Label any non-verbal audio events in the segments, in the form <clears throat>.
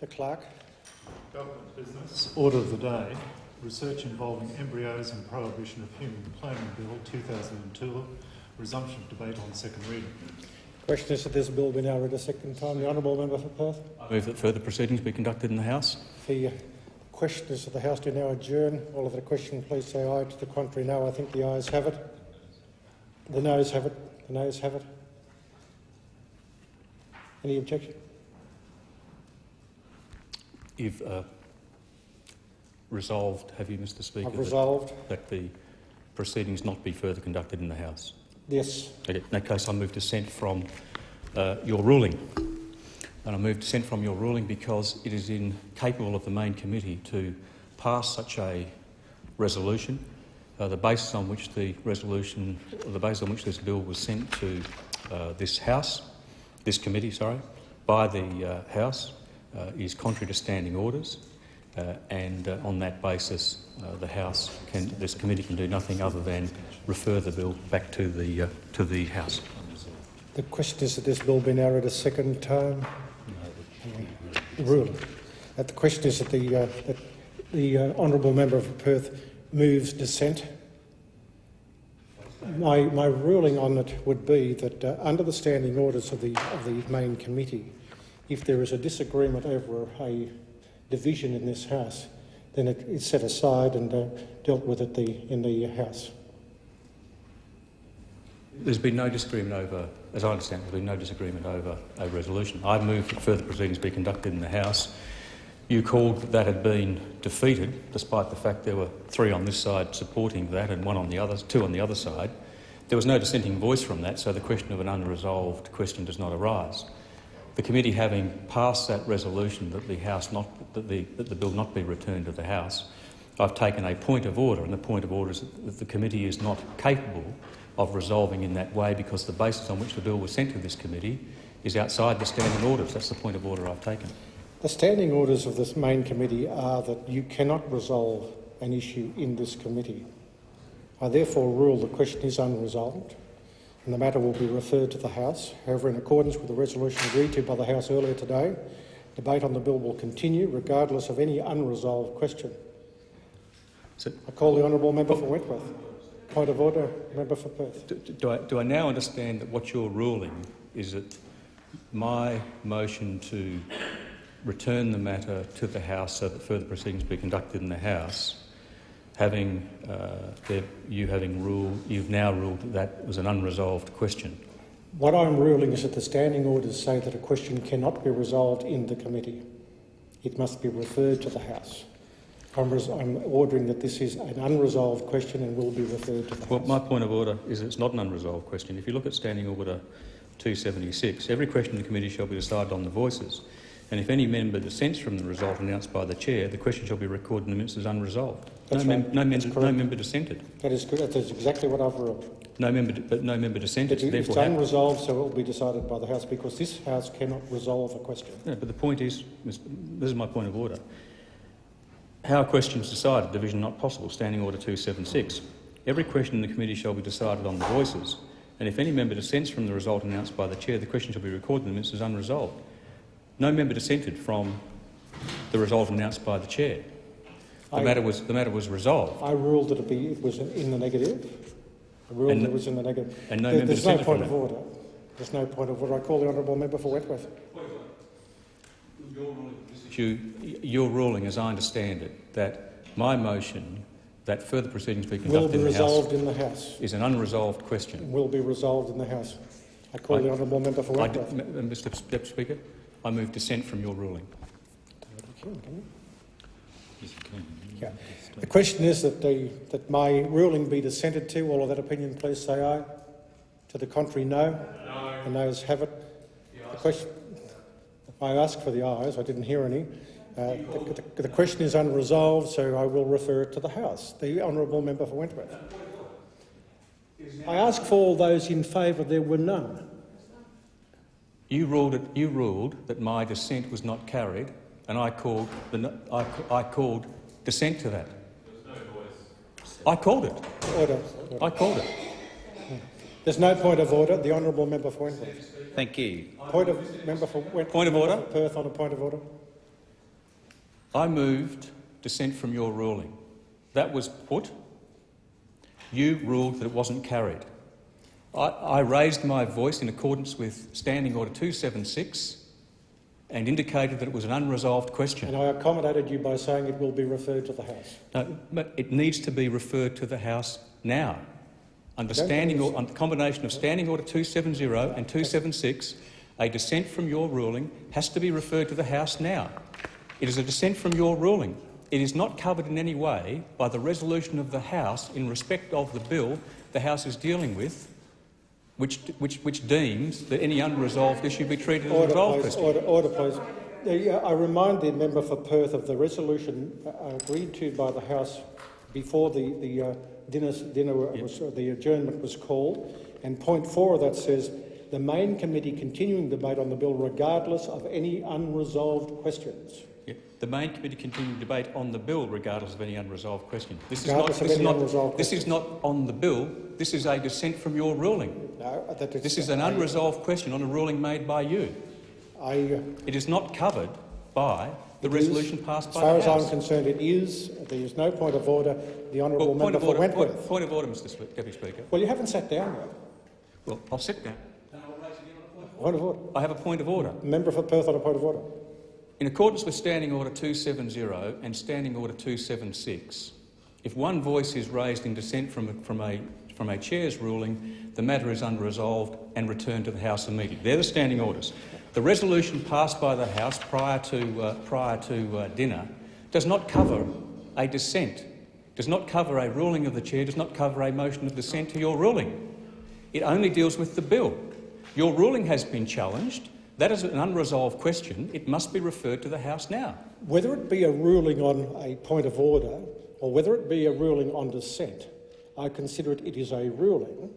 The clerk. Government business. Order of the day. Research involving embryos and prohibition of human cloning bill 2002. Resumption of debate on second reading. Question is that this bill be now read a second time. The honourable member for Perth. I Move that further proceedings be conducted in the House. The question is that the House do now adjourn. All of the question, please say aye. To the contrary, no. I think the ayes have it. The noes have it. The noes have it. Any objection? You've uh, resolved, have you, Mr Speaker, I've resolved. that, that the proceedings not be further conducted in the House? Yes. In that case, I move dissent from uh, your ruling. And I move dissent from your ruling because it is incapable of the main committee to pass such a resolution. Uh, the basis on which the resolution, the basis on which this bill was sent to uh, this House, this committee, sorry, by the uh, House, is contrary to standing orders. Uh, and uh, on that basis, the House can, this committee can do nothing other than refer the bill back to the to the House. The question is that this bill be now read a second time. The. Uh, the question is that the, uh, that the uh, honourable member for Perth moves dissent. My, my ruling on it would be that uh, under the standing orders of the, of the main committee, if there is a disagreement over a division in this House, then it is set aside and uh, dealt with the, in the House. There's been no disagreement over, as I understand, there's been no disagreement over a resolution. I move that further proceedings be conducted in the House. You called that that had been defeated, despite the fact there were three on this side supporting that and one on the other, two on the other side. There was no dissenting voice from that, so the question of an unresolved question does not arise. The committee having passed that resolution that the House not that the, that the bill not be returned to the House, I've taken a point of order, and the point of order is that the committee is not capable of resolving in that way because the basis on which the bill was sent to this committee is outside the standing orders. That's the point of order I've taken. The standing orders of this main committee are that you cannot resolve an issue in this committee. I therefore rule the question is unresolved and the matter will be referred to the House. However, in accordance with the resolution agreed to by the House earlier today, debate on the bill will continue regardless of any unresolved question. So, I call the honourable member for Wentworth. Point of order, member for Perth. Do, do, I, do I now understand that what you're ruling is that my motion to return the matter to the House so that further proceedings be conducted in the House, having uh, you having ruled, you've now ruled that that was an unresolved question. What I'm ruling is that the standing orders say that a question cannot be resolved in the committee. It must be referred to the House. I'm, I'm, ordering that this is an unresolved question and will be referred to the Well, House. my point of order is it's not an unresolved question. If you look at Standing Order 276, every question in the committee shall be decided on the voices. And if any member dissents from the result announced by the chair, the question shall be recorded in the minutes as unresolved. That's no, right. mem no, member, no member dissented. That is good. That is exactly what I've ruled. No member, but no member dissented. It, it's unresolved, so it will be decided by the House because this House cannot resolve a question. Yeah, but the point is, this is my point of order. How a question is decided, division not possible, Standing Order 276. Every question in the committee shall be decided on the voices, and if any member dissents from the result announced by the chair, the question shall be recorded in the minutes as unresolved. No member dissented from the result announced by the chair. The, I, matter, was, the matter was resolved. I ruled that it, be, it was in the negative. I ruled and, it was in the negative. And no there, member there's no point of order. There's no point of order. I call the honourable member for Wentworth. You, your ruling, as I understand it, that my motion that further proceedings be conducted will be in, the resolved House in the House is an unresolved question. Will be resolved in the House. I call I, the honourable member for Wentworth. Mr. Deputy Speaker, I move dissent from your ruling. Yeah. The question is that, the, that my ruling be dissented to. All of that opinion, please say aye. To the contrary, no. No. The noes have it. The question, I asked for the ayes, I didn't hear any. Uh, the, the, the, question is unresolved, so I will refer it to the House. The honourable member for Wentworth. I ask for all those in favour, there were none. You ruled, it, you ruled that my dissent was not carried, and I called, the, I, I called dissent to that. I called it. Order. order. I called it. There's no point of order. The honourable member for Wentworth. Thank you. Point of member for Wentworth. Point of order. Perth on a point of order. I moved dissent from your ruling. That was put. You ruled that it wasn't carried. I, I raised my voice in accordance with Standing Order 276 and indicated that it was an unresolved question. And I accommodated you by saying it will be referred to the House. No, but it needs to be referred to the House now. Under standing or, under the combination of Standing Order 270 and 276, a dissent from your ruling has to be referred to the House now. It is a dissent from your ruling. It is not covered in any way by the resolution of the House in respect of the bill the House is dealing with, which, which, which deems that any unresolved issue be treated as a Order, resolved please. question. Order, order, please. Uh, I remind the member for Perth of the resolution uh, agreed to by the House before the, the uh, dinner, dinner was, uh, the adjournment was called, and point four of that says the main committee continuing debate on the bill regardless of any unresolved questions. The main committee continued debate on the bill regardless of any unresolved question. This Regardless is not, this is not, unresolved this is not on the bill. This is a dissent from your ruling. No, that is, This is an unresolved question on a ruling made by you. I, uh, It is not covered by the It is. resolution passed by the as far as I'm concerned, it is. There is no point of order. The honourable Well, member for order, Wentworth. point, point of order, Mr. Deputy Speaker. Well, you haven't sat down yet. Well, I'll sit down. Point of order. I have a point of order. Member for Perth on a point of order. In accordance with Standing Order 270 and Standing Order 276, if one voice is raised in dissent from a, from, a, from a chair's ruling, the matter is unresolved and returned to the House immediately. They're the standing orders. The resolution passed by the House prior to, uh, prior to uh, dinner does not cover a dissent, does not cover a ruling of the chair, does not cover a motion of dissent to your ruling. It only deals with the bill. Your ruling has been challenged. That is an unresolved question. It must be referred to the House now. Whether it be a ruling on a point of order or whether it be a ruling on dissent, I consider it, it is a ruling.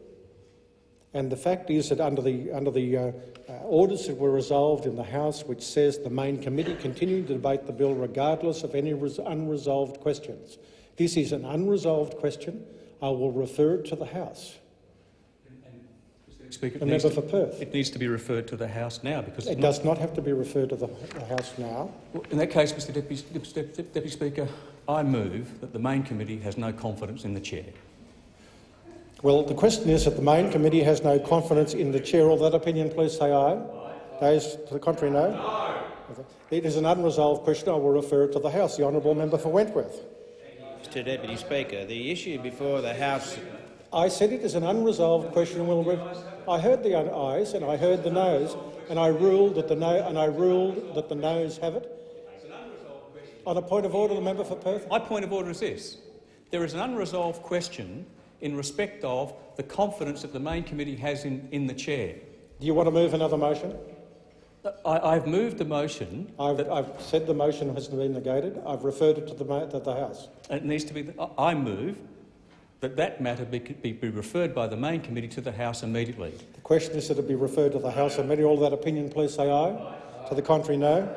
And the fact is that under the, under the uh, uh, orders that were resolved in the House, which says the main committee continuing to debate the bill regardless of any res- unresolved questions. This is an unresolved question. I will refer it to the House. Speaker, it The needs member to- for Perth. It needs to be referred to the House now because It it's not- does not have to be referred to the, the House now. Well, in that case, Mr Deputy, Deputy, Deputy Speaker, I move that the main committee has no confidence in the chair. Well, the question is that the main committee has no confidence in the chair. All that opinion, please say aye. Those to the contrary, no. No. It is an unresolved question. I will refer it to the House. The honourable member for Wentworth. Mr Deputy Speaker, the issue before the House... I said it is an unresolved question. and Will re- I heard the ayes and I heard the noes, and I ruled that the no and I ruled that the noes have it. On a point of order, the member for Perth. My point of order is this. There is an unresolved question in respect of the confidence that the main committee has in, in the chair. Do you want to move another motion? I, I've moved the motion I've, I've said the motion has been negated. I've referred it to the, to the House. it needs to be. I move that that matter be, be, be referred by the main committee to the House immediately. The question is that it be referred to the House Committee. All that opinion, please say aye. To the contrary, no.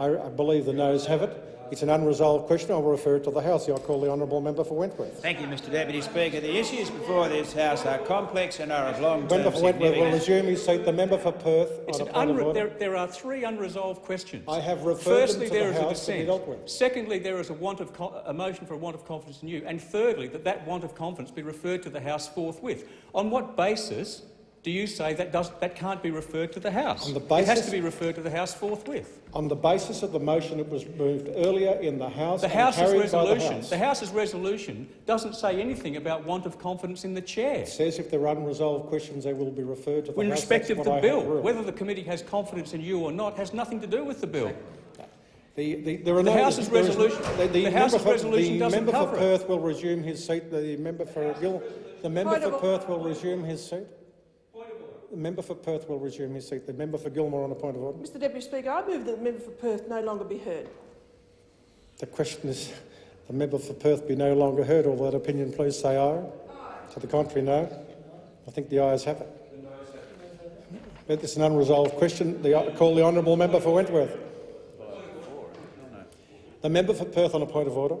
I, I believe the noes have it. It's an unresolved question. I will refer it to the House. I'll call the honourable member for Wentworth. Thank you, Mr Deputy Speaker. The issues before this House are complex and are of long-term Member for Wentworth will resume his seat. The member for Perth It's on an a point of order. there, there are three unresolved questions. I have referred Firstly, them to there the is a House to be dissent. dealt with. Secondly, there is a, want of a motion for a want of confidence in you. And thirdly, that that want of confidence be referred to the House forthwith. On what basis do you say that, does, that can't be referred to the House? On the it has to be referred to the House forthwith. On the basis of the motion that was moved earlier in the House The and House's carried by the resolution, House. the House's resolution doesn't say anything about want of confidence in the chair. It says if there are unresolved questions, they will be referred to the In House. respect That's of the I bill, whether the committee has confidence in you or not has nothing to do with the bill. The, the, there are The no, House's there is- resolution- the, the the member House's for, resolution the doesn't member cover for it. Perth will resume his seat. The member for Gil, the member Point for Perth will resume his seat. The member for Perth will resume his seat. The member for Gilmore on a point of order. Mr Deputy Speaker, I move that the member for Perth no longer be heard. The question is, the member for Perth be no longer heard. All that opinion, please say aye. To the contrary, no. I think the ayes have it. But it's an unresolved question. The, call the honourable member for Wentworth. The member for Perth on a point of order.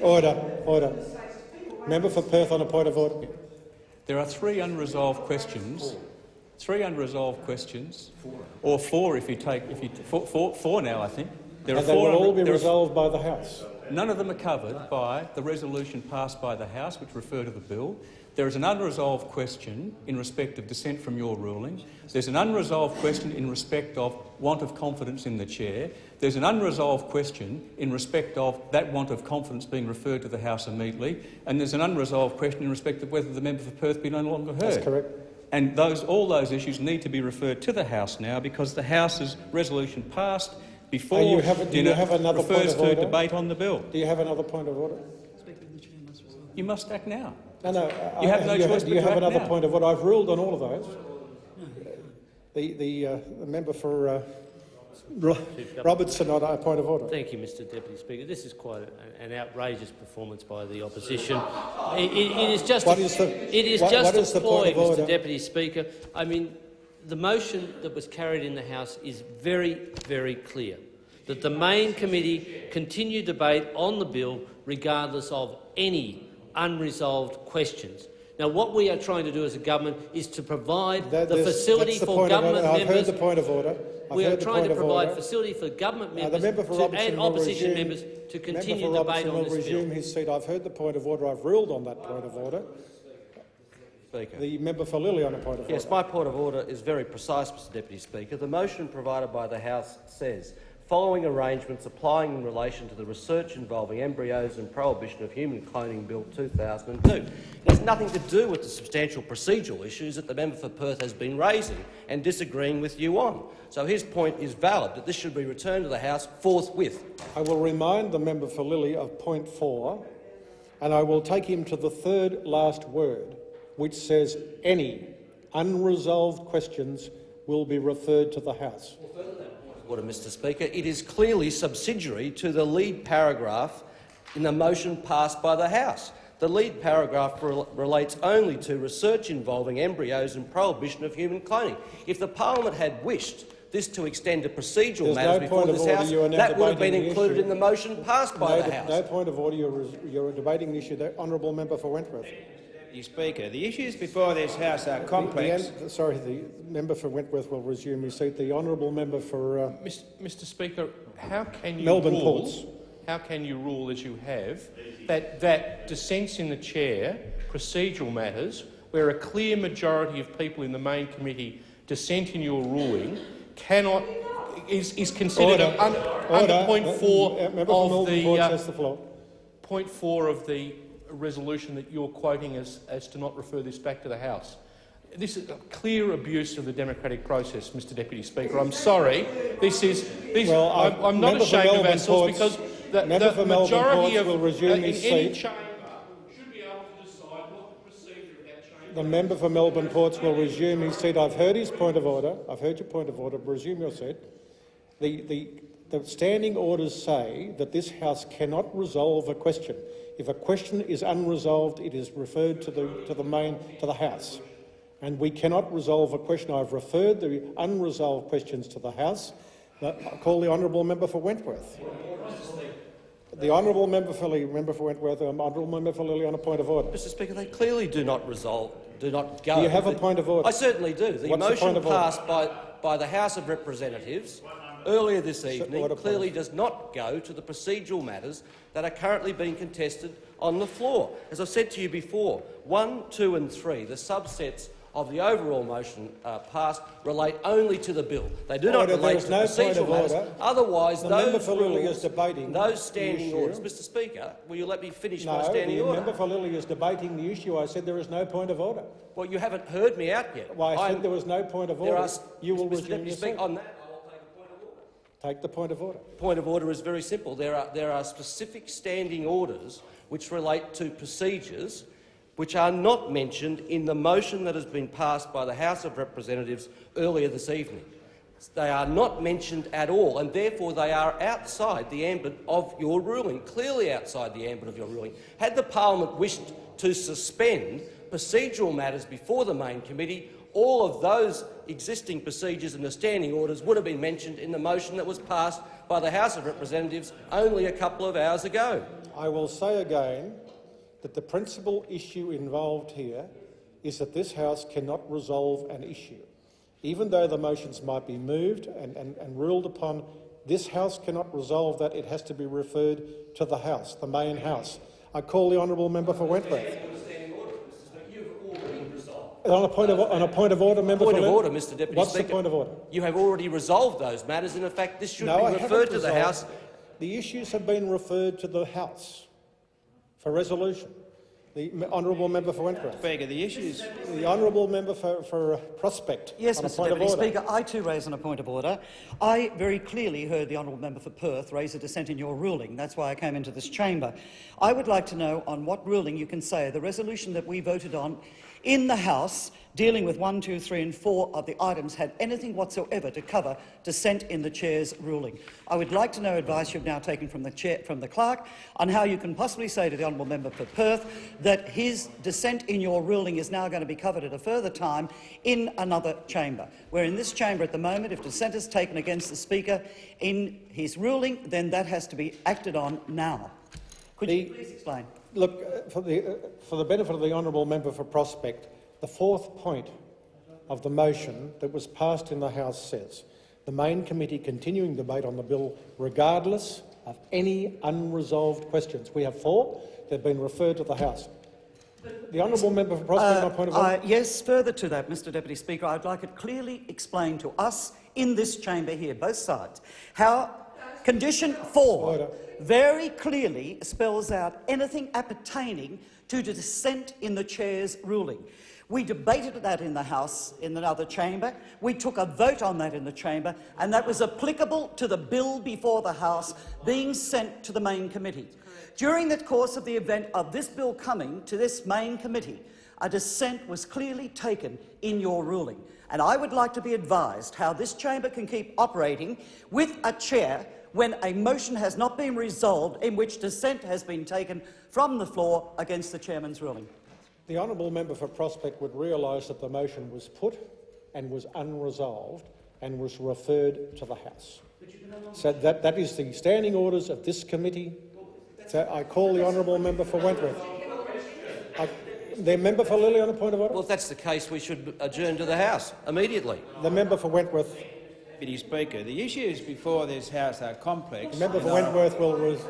Order, order. Member for Perth on a point of order. There are three unresolved questions three unresolved questions, or four if you take if you four, four, four now I think. There And are they four. will all be resolved by the House. None of them are covered by the resolution passed by the House, which refer to the bill. There is an unresolved question in respect of dissent from your ruling. There's an unresolved question in respect of want of confidence in the chair. There's an unresolved question in respect of that want of confidence being referred to the House immediately. And there's an unresolved question in respect of whether the member for Perth be no longer heard. That's correct. And those, all those issues need to be referred to the House now because the House's resolution passed before you have- do you have another point refers of to order? debate on the bill. Do you have another point of order? You must act now. No, no. You I- have no you choice Do but you to have act another now. point of order? I've ruled on all of those. The, the, uh, the member for uh, Robertson on a point of order. Thank you, Mr Deputy Speaker. This is quite a- an outrageous performance by the opposition. It, it- it is just What a, is the- it is what- just what a the ploy, point of order? Mr Deputy Speaker. I mean, the motion that was carried in the House is very, very clear that the main committee continue debate on the bill regardless of any unresolved questions. Now, what we are trying to do as a government is to provide That- the facility that's the for point of government order. I've heard members the point of order. I've we are trying to provide order. facility for government Uh, the members member for to, and opposition resume- members to continue for debate Robertson on will this bill. resume his seat. I've heard the point of order. I've ruled on that point of order. Speaker. The member for Lilley on a point of Yes, order. my point of order is very precise, Mr Deputy Speaker. The motion provided by the House says, following arrangements applying in relation to the research involving embryos and prohibition of human cloning Bill 2002. It has nothing to do with the substantial procedural issues that the member for Perth has been raising and disagreeing with you on. So his point is valid, that this should be returned to the House forthwith. I will remind the member for Lilley of point four, and I will take him to the third last word, which says any unresolved questions will be referred to the House. Order, Mr Speaker. It is clearly subsidiary to the lead paragraph in the motion passed by the House. The lead paragraph rel relates only to research involving embryos and prohibition of human cloning. If the parliament had wished this to extend to procedural There's matters no before this. House, You are now that would have been included issue. in the motion passed by no, the House. no point of order. You're, you're debating the issue. The honourable member for Wentworth. Mr Speaker, the issues before this House are The- the complex. sorry, the member for Wentworth will resume his seat. The honourable member for uh, Mis- Mr Speaker, how can you Melbourne rule, Ports. how can you rule as you have that, that dissents in the chair, procedural matters, where a clear majority of people in the main committee dissent in your ruling, cannot is, is considered order. un, order. under Uh, four uh, member of the Ports uh, the floor. point four of the resolution that you're quoting as, as to not refer this back to the House. This is a clear abuse of the democratic process, Mr Deputy Speaker. I'm sorry. This is. This, Well, I'm, I'm not ashamed of ourselves Ports- because the, member the for Melbourne majority Ports of will resume uh, in his any seat. chamber should be able to decide what the procedure of that chamber. The member for Melbourne Ports will resume his seat. I've heard his point of order. I've heard your point of order. Resume your seat. The, the, the standing orders say that this House cannot resolve a question. If a question is unresolved, it is referred to the, to the main to the House. And we cannot resolve a question. I've referred the unresolved questions to the House. I call the honourable member for Wentworth. The honourable member for member for Wentworth, um, honourable member for Lilley on a point of order. Mr Speaker, they clearly do not resolve, do not go. Do you have a point of order? I certainly do. The What's motion order? passed by, by the House of Representatives earlier this evening clearly does not go to the procedural matters that are currently being contested on the floor. As I've said to you before, one, two and three, the subsets of the overall motion uh, passed relate only to the bill. They do not Order, there relate to no procedural of matters. order. Otherwise, The those member for Lilley rules, is debating those standing orders. Mr Speaker, will you let me finish my No, standing the order? member for Lilley is debating the issue. I said there is no point of order. Well, you haven't heard me out yet. Well, I I'm- said there was no point of order. are, You will Mr. resume Deputy Speaker, on that, I will take a point of order. Take the point of order. Point of order is very simple. There are, there are specific standing orders which relate to procedures which are not mentioned in the motion that has been passed by the House of Representatives earlier this evening. They are not mentioned at all, and therefore they are outside the ambit of your ruling, clearly outside the ambit of your ruling. Had the parliament wished to suspend procedural matters before the main committee, all of those existing procedures and the standing orders would have been mentioned in the motion that was passed by the House of Representatives only a couple of hours ago. I will say again that the principal issue involved here is that this House cannot resolve an issue. Even though the motions might be moved and, and, and ruled upon, this House cannot resolve that. It has to be referred to the House, the main House. I call the honourable member for Wentworth. On a point of, on a point of order, member Point of Lin- order, Mr Deputy What's Speaker. the point of order? You have already resolved those matters, and in fact this should No, be referred to the resolved. House. The issues have been referred to the House for resolution. The honourable member for Wentworth. Speaker, the issues The honourable member for, for uh, Prospect. Yes, on a Mr point Deputy of order. Speaker, I too raise on a point of order. I very clearly heard the honourable member for Perth raise a dissent in your ruling. That's why I came into this chamber. I would like to know on what ruling you can say the resolution that we voted on in the House dealing with one, two, three and 4 of the items had anything whatsoever to cover dissent in the chair's ruling. I would like to know advice you've now taken from the, chair, from the clerk on how you can possibly say to the honourable member for Perth that his dissent in your ruling is now going to be covered at a further time in another chamber. Where in this chamber at the moment, if dissent is taken against the Speaker in his ruling, then that has to be acted on now. Could you please explain? Look, uh, for the, uh, for the benefit of the honourable member for Prospect, the fourth point of the motion that was passed in the House says the main committee continuing debate on the bill regardless of any unresolved questions. We have four. They've been referred to the House. The honourable member for Prospect, my point of order. Uh, yes, further to that, Mr Deputy Speaker, I'd like it clearly explained to us in this chamber here, both sides, how condition four Order. very clearly spells out anything appertaining to dissent in the chair's ruling. We debated that in the House, in another chamber. We took a vote on that in the chamber, and that was applicable to the bill before the House being sent to the main committee. During the course of the event of this bill coming to this main committee, a dissent was clearly taken in your ruling. And I would like to be advised how this chamber can keep operating with a chair when a motion has not been resolved in which dissent has been taken from the floor against the chairman's ruling. The honourable member for Prospect would realise that the motion was put and was unresolved and was referred to the House. So that, that is the standing orders of this committee. So I call the honourable member for Wentworth. I, the member for Lilley on a point of order. Well, if that's the case, we should adjourn to the House immediately. The member for Wentworth. Deputy Speaker, the issues before this House are complex. The member for Wentworth will. res-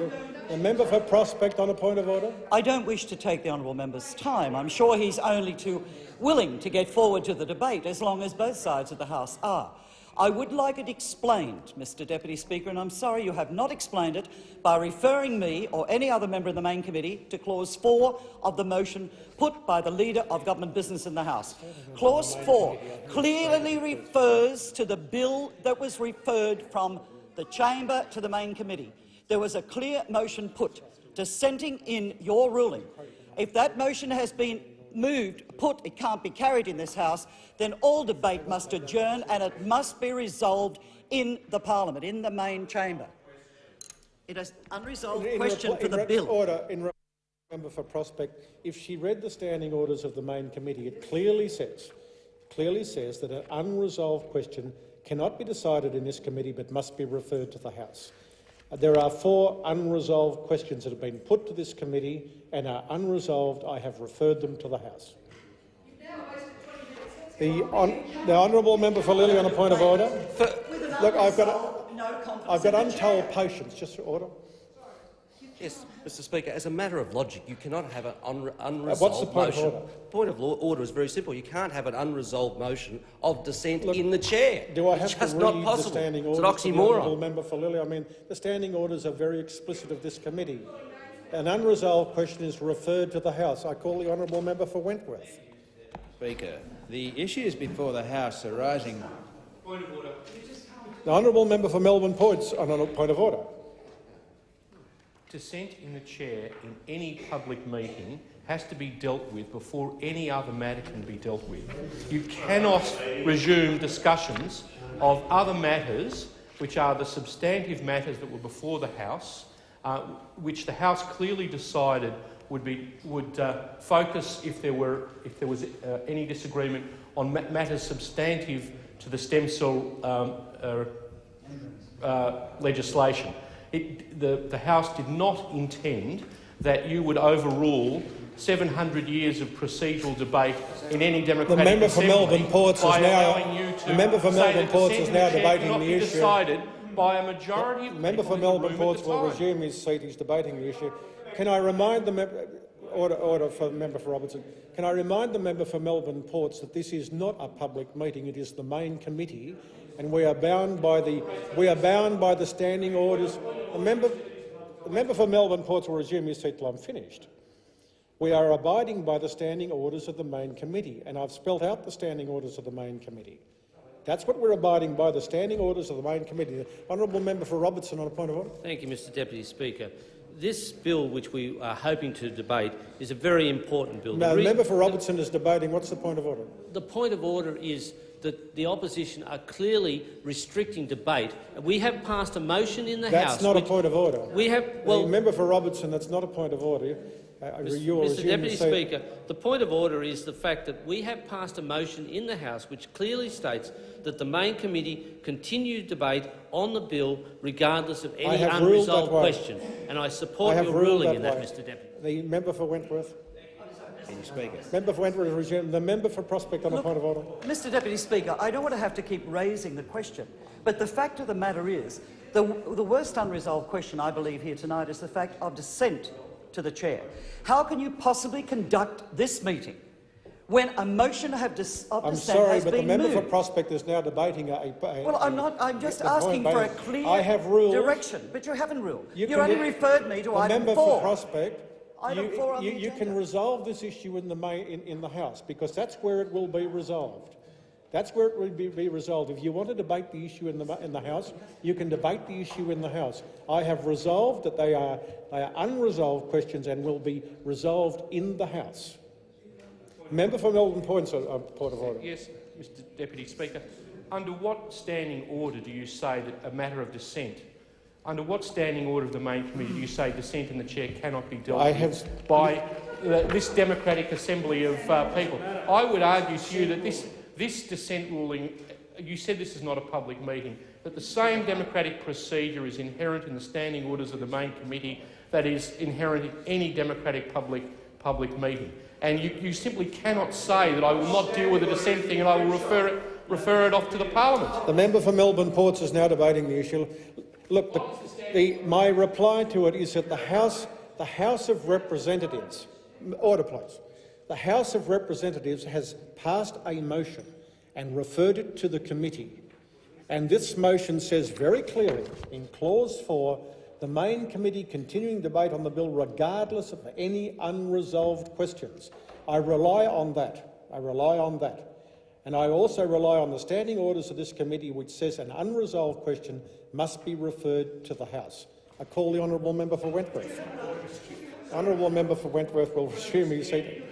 The member for Prospect on a point of order. I don't wish to take the honourable member's time. I'm sure he's only too willing to get forward to the debate as long as both sides of the House are. I would like it explained, Mr Deputy Speaker, and I'm sorry you have not explained it by referring me or any other member of the main committee to clause 4 of the motion put by the Leader of Government Business in the House. Clause 4 clearly refers to the bill that was referred from the chamber to the main committee. There was a clear motion put dissenting in your ruling. If that motion has been moved, put, it can't be carried in this House, then all debate must adjourn and it must be resolved in the parliament, in the main chamber. It is unresolved In question for in the bill. Order. In member for Prospect, if she read the standing orders of the main committee, it clearly says, clearly says that an unresolved question cannot be decided in this committee but must be referred to the House. There are four unresolved questions that have been put to this committee and are unresolved. I have referred them to the House. The, hon the honourable member for Lilley on a point of order. Look, I've got, I've got untold patience. Just for order. Yes, Mr Speaker, as a matter of logic, you cannot have an unre unresolved Uh, what's the point of order? Point of law order is very simple. You can't have an unresolved motion of dissent in the chair. Do I it's have just to not read possible. the standing it's orders? an to the honourable oxymoron. member for Lilley. I mean, the standing orders are very explicit of this committee. An unresolved question is referred to the House. I call the honourable member for Wentworth. Speaker, the issues before the House arising The honourable member for Melbourne Ports on a point of order. Dissent in the chair in any public meeting has to be dealt with before any other matter can be dealt with. You cannot resume discussions of other matters which are the substantive matters that were before the House, uh, which the House clearly decided would, be, would uh, focus, if there, were, if there was uh, any disagreement, on ma matters substantive to the stem cell um, uh, uh, legislation. It, the, the House did not intend that you would overrule 700 years of procedural debate in any democratic member for Melbourne Ports is now- allowing you to the member for Melbourne Ports is now debating the issue. by a majority of Member for Melbourne Ports will resume his seat. He's debating the issue. Can I remind the member, order, order for the member for Robertson. Can I remind the member for Melbourne Ports that this is not a public meeting. It is the main committee, and we are bound by the we are bound by the standing orders. The member, the member for Melbourne Ports will resume his seat till I'm finished. We are abiding by the standing orders of the main committee, and I've spelt out the standing orders of the main committee. That's what we're abiding by, the standing orders of the main committee. The honourable member for Robertson on a point of order. Thank you, Mr Deputy Speaker. This bill, which we are hoping to debate, is a very important bill. No, the member for Robertson is debating. What's the point of order? the point of order is that the opposition are clearly restricting debate. We have passed a motion in the That's House. not a point of order. We have Well, the member for Robertson, that's not a point of order. Uh, Mr. Deputy. Speaker, the point of order is the fact that we have passed a motion in the House which clearly states that the main committee continue debate on the bill regardless of any have ruled that unresolved question. And I support I your ruling that in that, way. Mr Deputy. The member for Wentworth. Deputy Speaker. Member for Wentworth resume. The member for Prospect on a Look, point of order. Mr Deputy Speaker, I don't want to have to keep raising the question, but the fact of the matter is, the, the worst unresolved question I believe here tonight is the fact of dissent to the chair. How can you possibly conduct this meeting when a motion of, dis, of I'm dissent sorry, but the member for? Prospect is now debating a. a Well, I'm not. I'm just asking for a clear I have ruled. direction, but you haven't ruled. You You, only referred me to item member four. for Prospect. Item you, you, you can resolve this issue in the, main, in, in the House because that's where it will be resolved. That's where it will be, be resolved. If you want to debate the issue in the, in the House, you can debate the issue in the House. I have resolved that they are, they are unresolved questions and will be resolved in the House. Member for Melbourne Ports, a, a point of order. Yes, Mr Deputy Speaker. Under what standing order do you say that a matter of dissent, under what standing order of the main committee do you say dissent in the chair cannot be dealt I with have- by uh, this democratic assembly of uh, people? I would argue to you that this, this dissent ruling, you said this is not a public meeting, but the same democratic procedure is inherent in the standing orders of the main committee that is inherent in any democratic public, public meeting. And you, you simply cannot say that I will not deal with the dissent thing and I will refer it, refer it off to the parliament. The member for Melbourne Ports is now debating the issue. Look, the, the, my reply to it is that the House, the House of Representatives, order please, the House of Representatives has passed a motion and referred it to the committee. And this motion says very clearly in clause 4 the main committee continuing debate on the bill regardless of any unresolved questions. I rely on that. I rely on that. And I also rely on the standing orders of this committee which says an unresolved question must be referred to the House. I call the honourable member for Wentworth. Honourable member for Wentworth will resume his seat.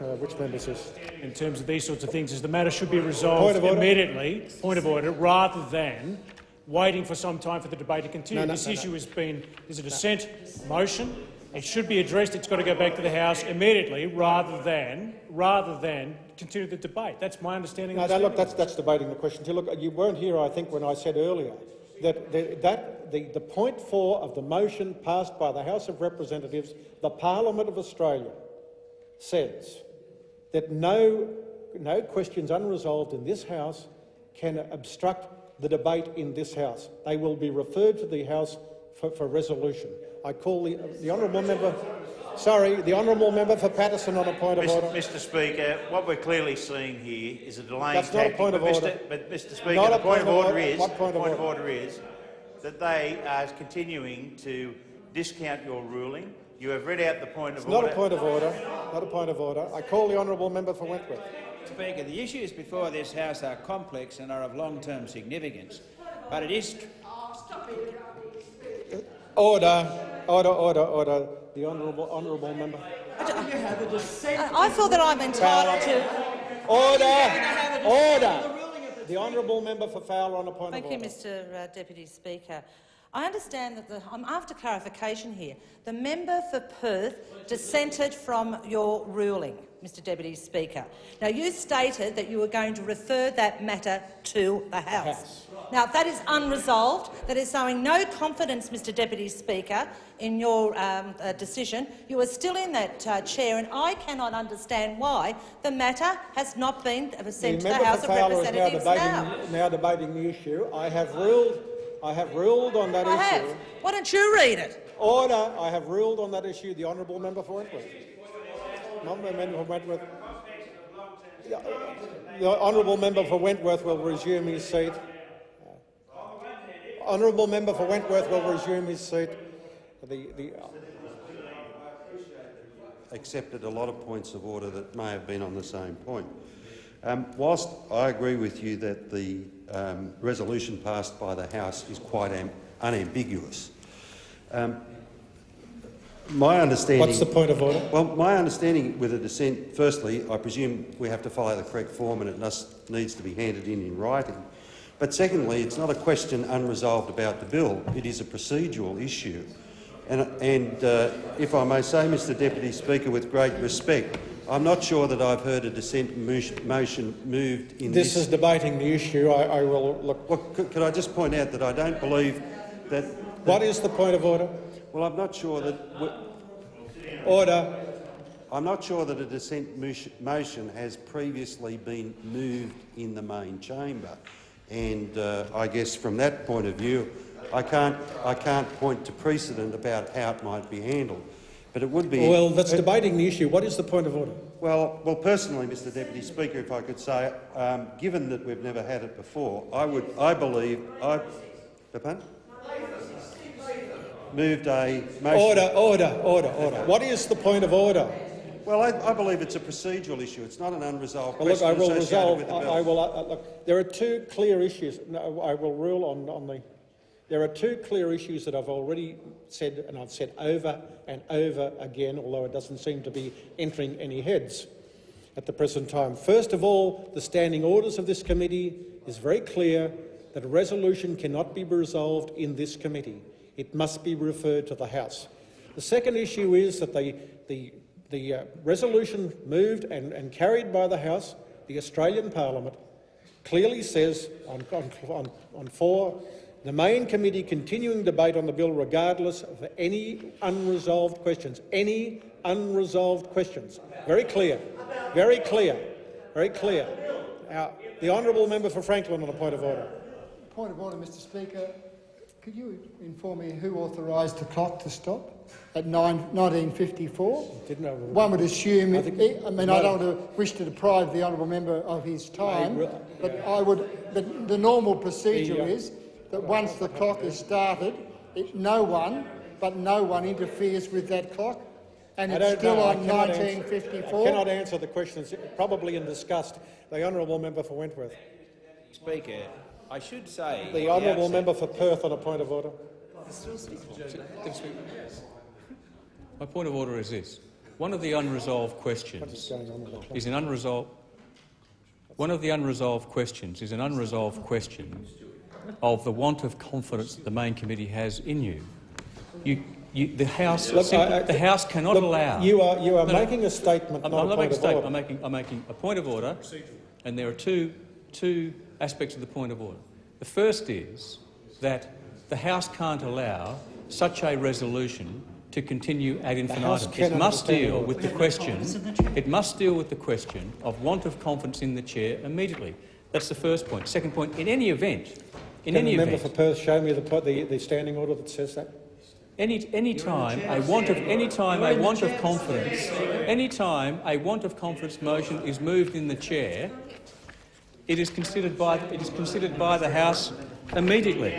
Uh, which member is this? in terms of these sorts of things is the matter should be resolved order. immediately, point of order, rather than waiting for some time for the debate to continue. No, no, this no, issue has been is a dissent motion. It should be addressed. It's got to go back to the House immediately, rather than rather than continue the debate. That's my understanding. No, of no, look, that's, that's debating the question. Look, you weren't here, I think, when I said earlier that, the, that the, the point four of the motion passed by the House of Representatives, the Parliament of Australia, says that no, no questions unresolved in this House can obstruct the debate in this House. They will be referred to the House for, for resolution. I call the, the honourable member. Sorry, the honourable member for Paterson on a point of Mr. order. Mr Speaker, what we're clearly seeing here is a delaying That's not a point of but order. Mr, but Mr Speaker, Not the a point, of order, is What point of point order? is that they are continuing to discount your ruling. You have read out the point of It's not order. a point of order. Not a point of order. I call the honourable member for Wentworth. Speaker, the issues before this House are complex and are of long-term significance, but it is Order, order, order, order. The honourable, honourable member. I, I feel that I'm entitled to. Order, order. The honourable member for Fowler on a point Thank of you, order. Mr uh, Deputy Speaker. I understand that the, I'm after clarification here. The member for Perth dissented from your ruling, Mr Deputy Speaker. Now, you stated that you were going to refer that matter to the House. House. Now, that is unresolved. That is showing no confidence, Mr Deputy Speaker, in your um, uh, decision. You are still in that uh, chair, and I cannot understand why the matter has not been sent to the House of Representatives now. debating, now debating the issue. I have ruled. I have ruled on that I issue. have. Why don't you read it? Order. I have ruled on that issue. The honourable member for Wentworth. Honourable member for Wentworth. Yeah, The honourable member for Wentworth will resume his seat. Honourable member for Wentworth will resume his seat. The, the, accepted a lot of points of order that may have been on the same point. Um, whilst I agree with you that the um, resolution passed by the House is quite unambiguous, um, my understanding... What's the point of order? Well, my understanding with a dissent, firstly, I presume we have to follow the correct form and it must, needs to be handed in in writing. But secondly, it's not a question unresolved about the bill. It is a procedural issue. And, and uh, if I may say, Mr Deputy Speaker, with great respect, I'm not sure that I've heard a dissent motion moved in this this. is debating the issue. I, I will look. Well, could, could I just point out that I don't believe that... What is the point of order? Well, I'm not sure that... Order. I'm not sure that a dissent motion- motion has previously been moved in the main chamber, and uh, I guess from that point of view, I can't, I can't point to precedent about how it might be handled. But it would be... Well, that's it- debating the issue. What is the point of order? Well, well, personally, Mr Deputy Speaker, if I could say, um, given that we've never had it before, I would, I believe, I, pardon? Moved a motion. Order, order, order, order. What is the point of order? Well, I, I believe it's a procedural issue. It's not an unresolved Well, look, question I will resolve. I. I will. Uh, look, there are two clear issues. No, I will rule on, on the. There are two clear issues that I've already said, and I've said over and over again, although it doesn't seem to be entering any heads at the present time. First of all, the standing orders of this committee is very clear that a resolution cannot be resolved in this committee. It must be referred to the House. The second issue is that the, the, the uh, resolution moved and, and carried by the House, the Australian Parliament, clearly says on, on, on, four, the main committee continuing debate on the bill regardless of any unresolved questions. Any unresolved questions. Very clear. Very clear. Very clear. Now, the honourable member for Franklin on a point of order. Point of order, Mr Speaker. Could you inform me who authorised the clock to stop at 9, 1954? Didn't know. One would assume, I I, think- I mean, I don't want to wish to deprive the honourable member of his time, re- but I would. The, the normal procedure The, uh, is that once the clock is started, it, no one, but no one interferes with that clock, and I it's still know. I on cannot answer- 1954. I cannot answer the questions, probably in disgust. The honourable member for Wentworth. Speaker, I should say... The honourable outset- member for Perth on a point of order. My point of order is this. One of the unresolved questions going on the is an unresolved... One of the unresolved questions is an unresolved question of the want of confidence that the main committee has in you. You, you the House, Look, simply- I- I- the House cannot Look, allow. You are, you are No, no. making a statement, I'm, not I'm a not point making a statement. order. I'm making, I'm making a point of order, and there are two, two aspects of the point of order. The first is that the House can't allow such a resolution to continue ad infinitum. It must understand deal order. with the question. It must deal with the question of want of confidence in the chair immediately. That's the first point. Second point. In any event, in Can any the member event, for Perth show me the, the, the standing order that says that? any, any time a want of any time a want of confidence, any time a want of confidence motion is moved in the chair, it is considered by it is considered by the House immediately.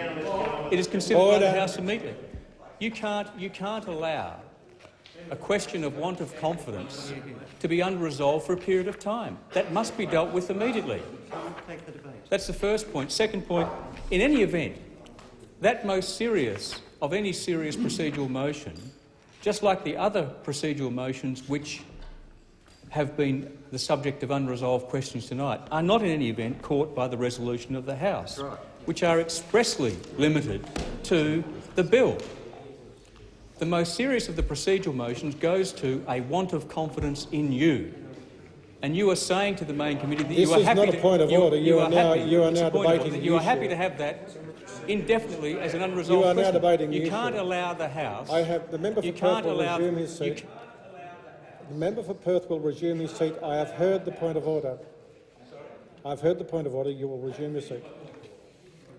It is considered by the House immediately. You can't you can't allow a question of want of confidence to be unresolved for a period of time. That must be dealt with immediately. That's the first point. Second point, in any event, that most serious of any serious procedural motion, just like the other procedural motions which have been the subject of unresolved questions tonight, are not in any event caught by the resolution of the House, which are expressly limited to the bill. The most serious of the procedural motions goes to a want of confidence in you. And you are saying to the main committee that This you are happy. This is not a to, point of order. You are now- happy- you are now debating order. You are happy to have that indefinitely as an unresolved You are now question. debating You can't allow the House. I have the member for you can't allow resume his you seat. The member for Perth will resume his seat. I have heard the point of order. I've heard the point of order. You will resume your seat.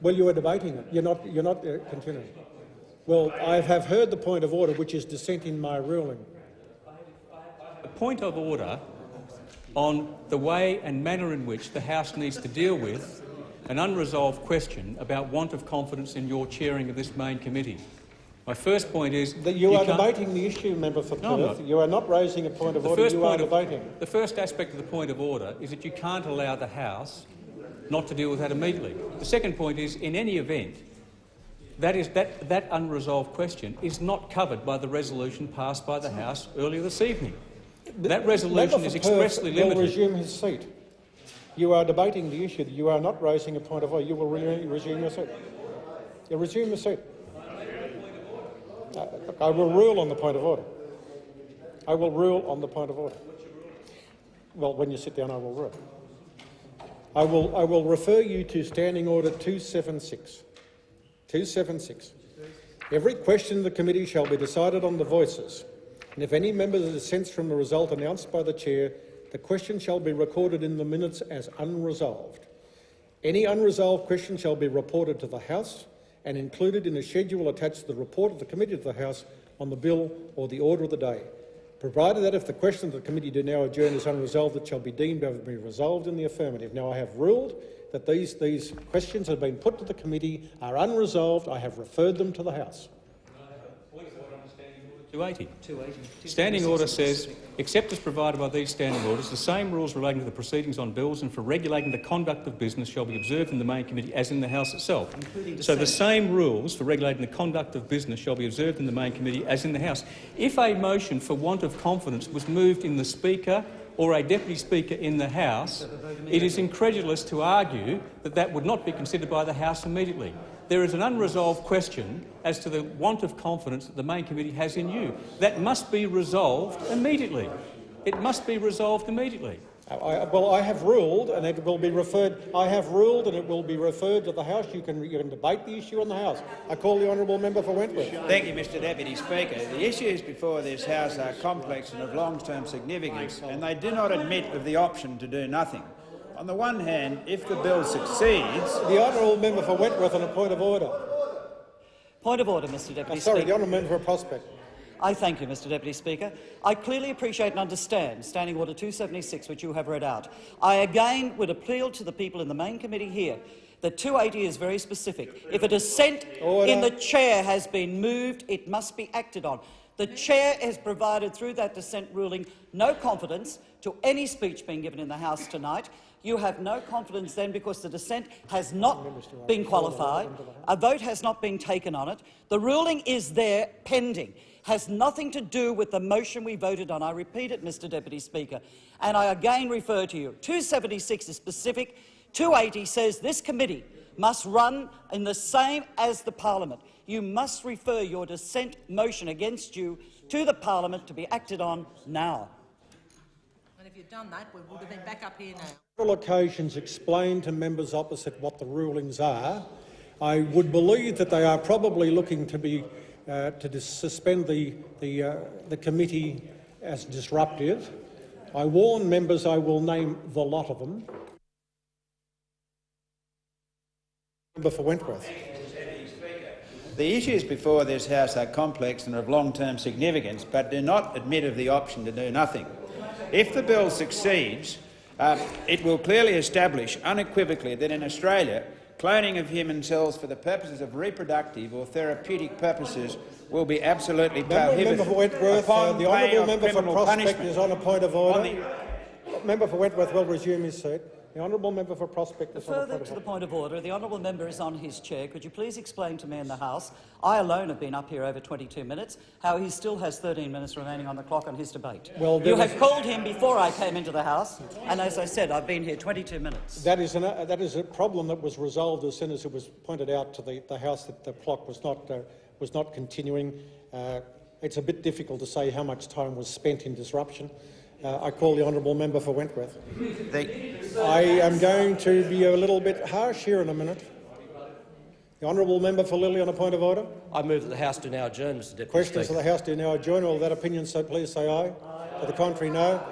Well, you are debating it. You're not. You're not uh, continuing. Well, I have heard the point of order, which is dissent in my ruling. a point of order on the way and manner in which the House needs to deal with an unresolved question about want of confidence in your chairing of this main committee. My first point is That you, are debating the issue, member for No, I'm Perth. not. You are not raising a point of The order. first You are point of- debating. The first aspect of the point of order is that you can't allow the House not to deal with that immediately. The second point is, in any event, that, is, that, that unresolved question is not covered by the resolution passed by the House earlier this evening. That resolution is expressly Perth will resume his seat. You are debating the issue. You are not raising a point of order. You will re resume your seat. You resume your seat. I will rule on the point of order. I will rule on the point of order. Well, when you sit down, I will rule. I will, I will refer you to Standing Order 276. 276. Every question of the committee shall be decided on the voices, and if any member dissents from the result announced by the chair, the question shall be recorded in the minutes as unresolved. Any unresolved question shall be reported to the House and included in a schedule attached to the report of the committee of the House on the bill or the order of the day, provided that if the question of the committee do now adjourn is unresolved, it shall be deemed to have been resolved in the affirmative. Now, I have ruled that these, these questions have been put to the committee, are unresolved. I have referred them to the House. 280. Standing order says, except as provided by these standing orders, the same rules relating to the proceedings on bills and for regulating the conduct of business shall be observed in the main committee as in the House itself. So the same rules for regulating the conduct of business shall be observed in the main committee as in the House. If a motion for want of confidence was moved in the Speaker or a Deputy Speaker in the House, it is incredulous to argue that that would not be considered by the House immediately. There is an unresolved question as to the want of confidence that the main committee has in you. That must be resolved immediately. It must be resolved immediately. I, well, I have ruled, and it will be referred. I have ruled, and it will be referred to the House. You can, you can debate the issue in the House. I call the honourable member for Wentworth. Thank you, Mr Deputy Speaker. The issues before this House are complex and of long-term significance, and they do not admit of the option to do nothing. On the one hand, if the bill succeeds... The honourable member for Wentworth on a point of order. Point of order, Mr Deputy Oh, sorry, Speaker. the honourable member for Prospect. I thank you, Mr Deputy Speaker. I clearly appreciate and understand Standing Order 276, which you have read out. I again would appeal to the people in the main committee here that 280 is very specific. If a dissent Order. in the chair has been moved, it must be acted on. The chair has provided through that dissent ruling no confidence to any speech being given in the House tonight. You have no confidence then because the dissent has not been qualified, a vote has not been taken on it. The ruling is there pending has nothing to do with the motion we voted on. I repeat it, Mr Deputy Speaker, and I again refer to you. 276 is specific. 280 says this committee must run in the same as the parliament. You must refer your dissent motion against you to the parliament to be acted on now. And if you'd done that, we would have been back up here now. several occasions explained to members opposite what the rulings are. I would believe that they are probably looking to be uh, to suspend the the, uh, the committee as disruptive. I warn members I will name the lot of them. Member for Wentworth. The issues before this House are complex and of long-term significance, but do not admit of the option to do nothing. If the bill succeeds, uh, it will clearly establish unequivocally that in Australia, cloning of human cells for the purposes of reproductive or therapeutic purposes will be absolutely prohibited. member for Wentworth, uh, the honourable member for Prospect punishment. is on a point of order. Member for Wentworth will resume his seat. The honourable member for Prospect a Further to the point of order, the honourable member is on his chair. Could you please explain to me in the House, I alone have been up here over 22 minutes, how he still has 13 minutes remaining on the clock on his debate? Well, you have called him before I came into the House, and as I said, I've been here 22 minutes. That is, an, uh, that is a problem that was resolved as soon as it was pointed out to the, the House that the clock was not, uh, was not continuing. Uh, it's a bit difficult to say how much time was spent in disruption. Uh, I call the honourable member for Wentworth. The, I am going to be a little bit harsh here in a minute. The honourable member for Lilley on a point of order. I move that the House do now adjourn, Mr Deputy Questions Speaker. of the House do now adjourn. All that opinion, so please say aye. To the contrary, no.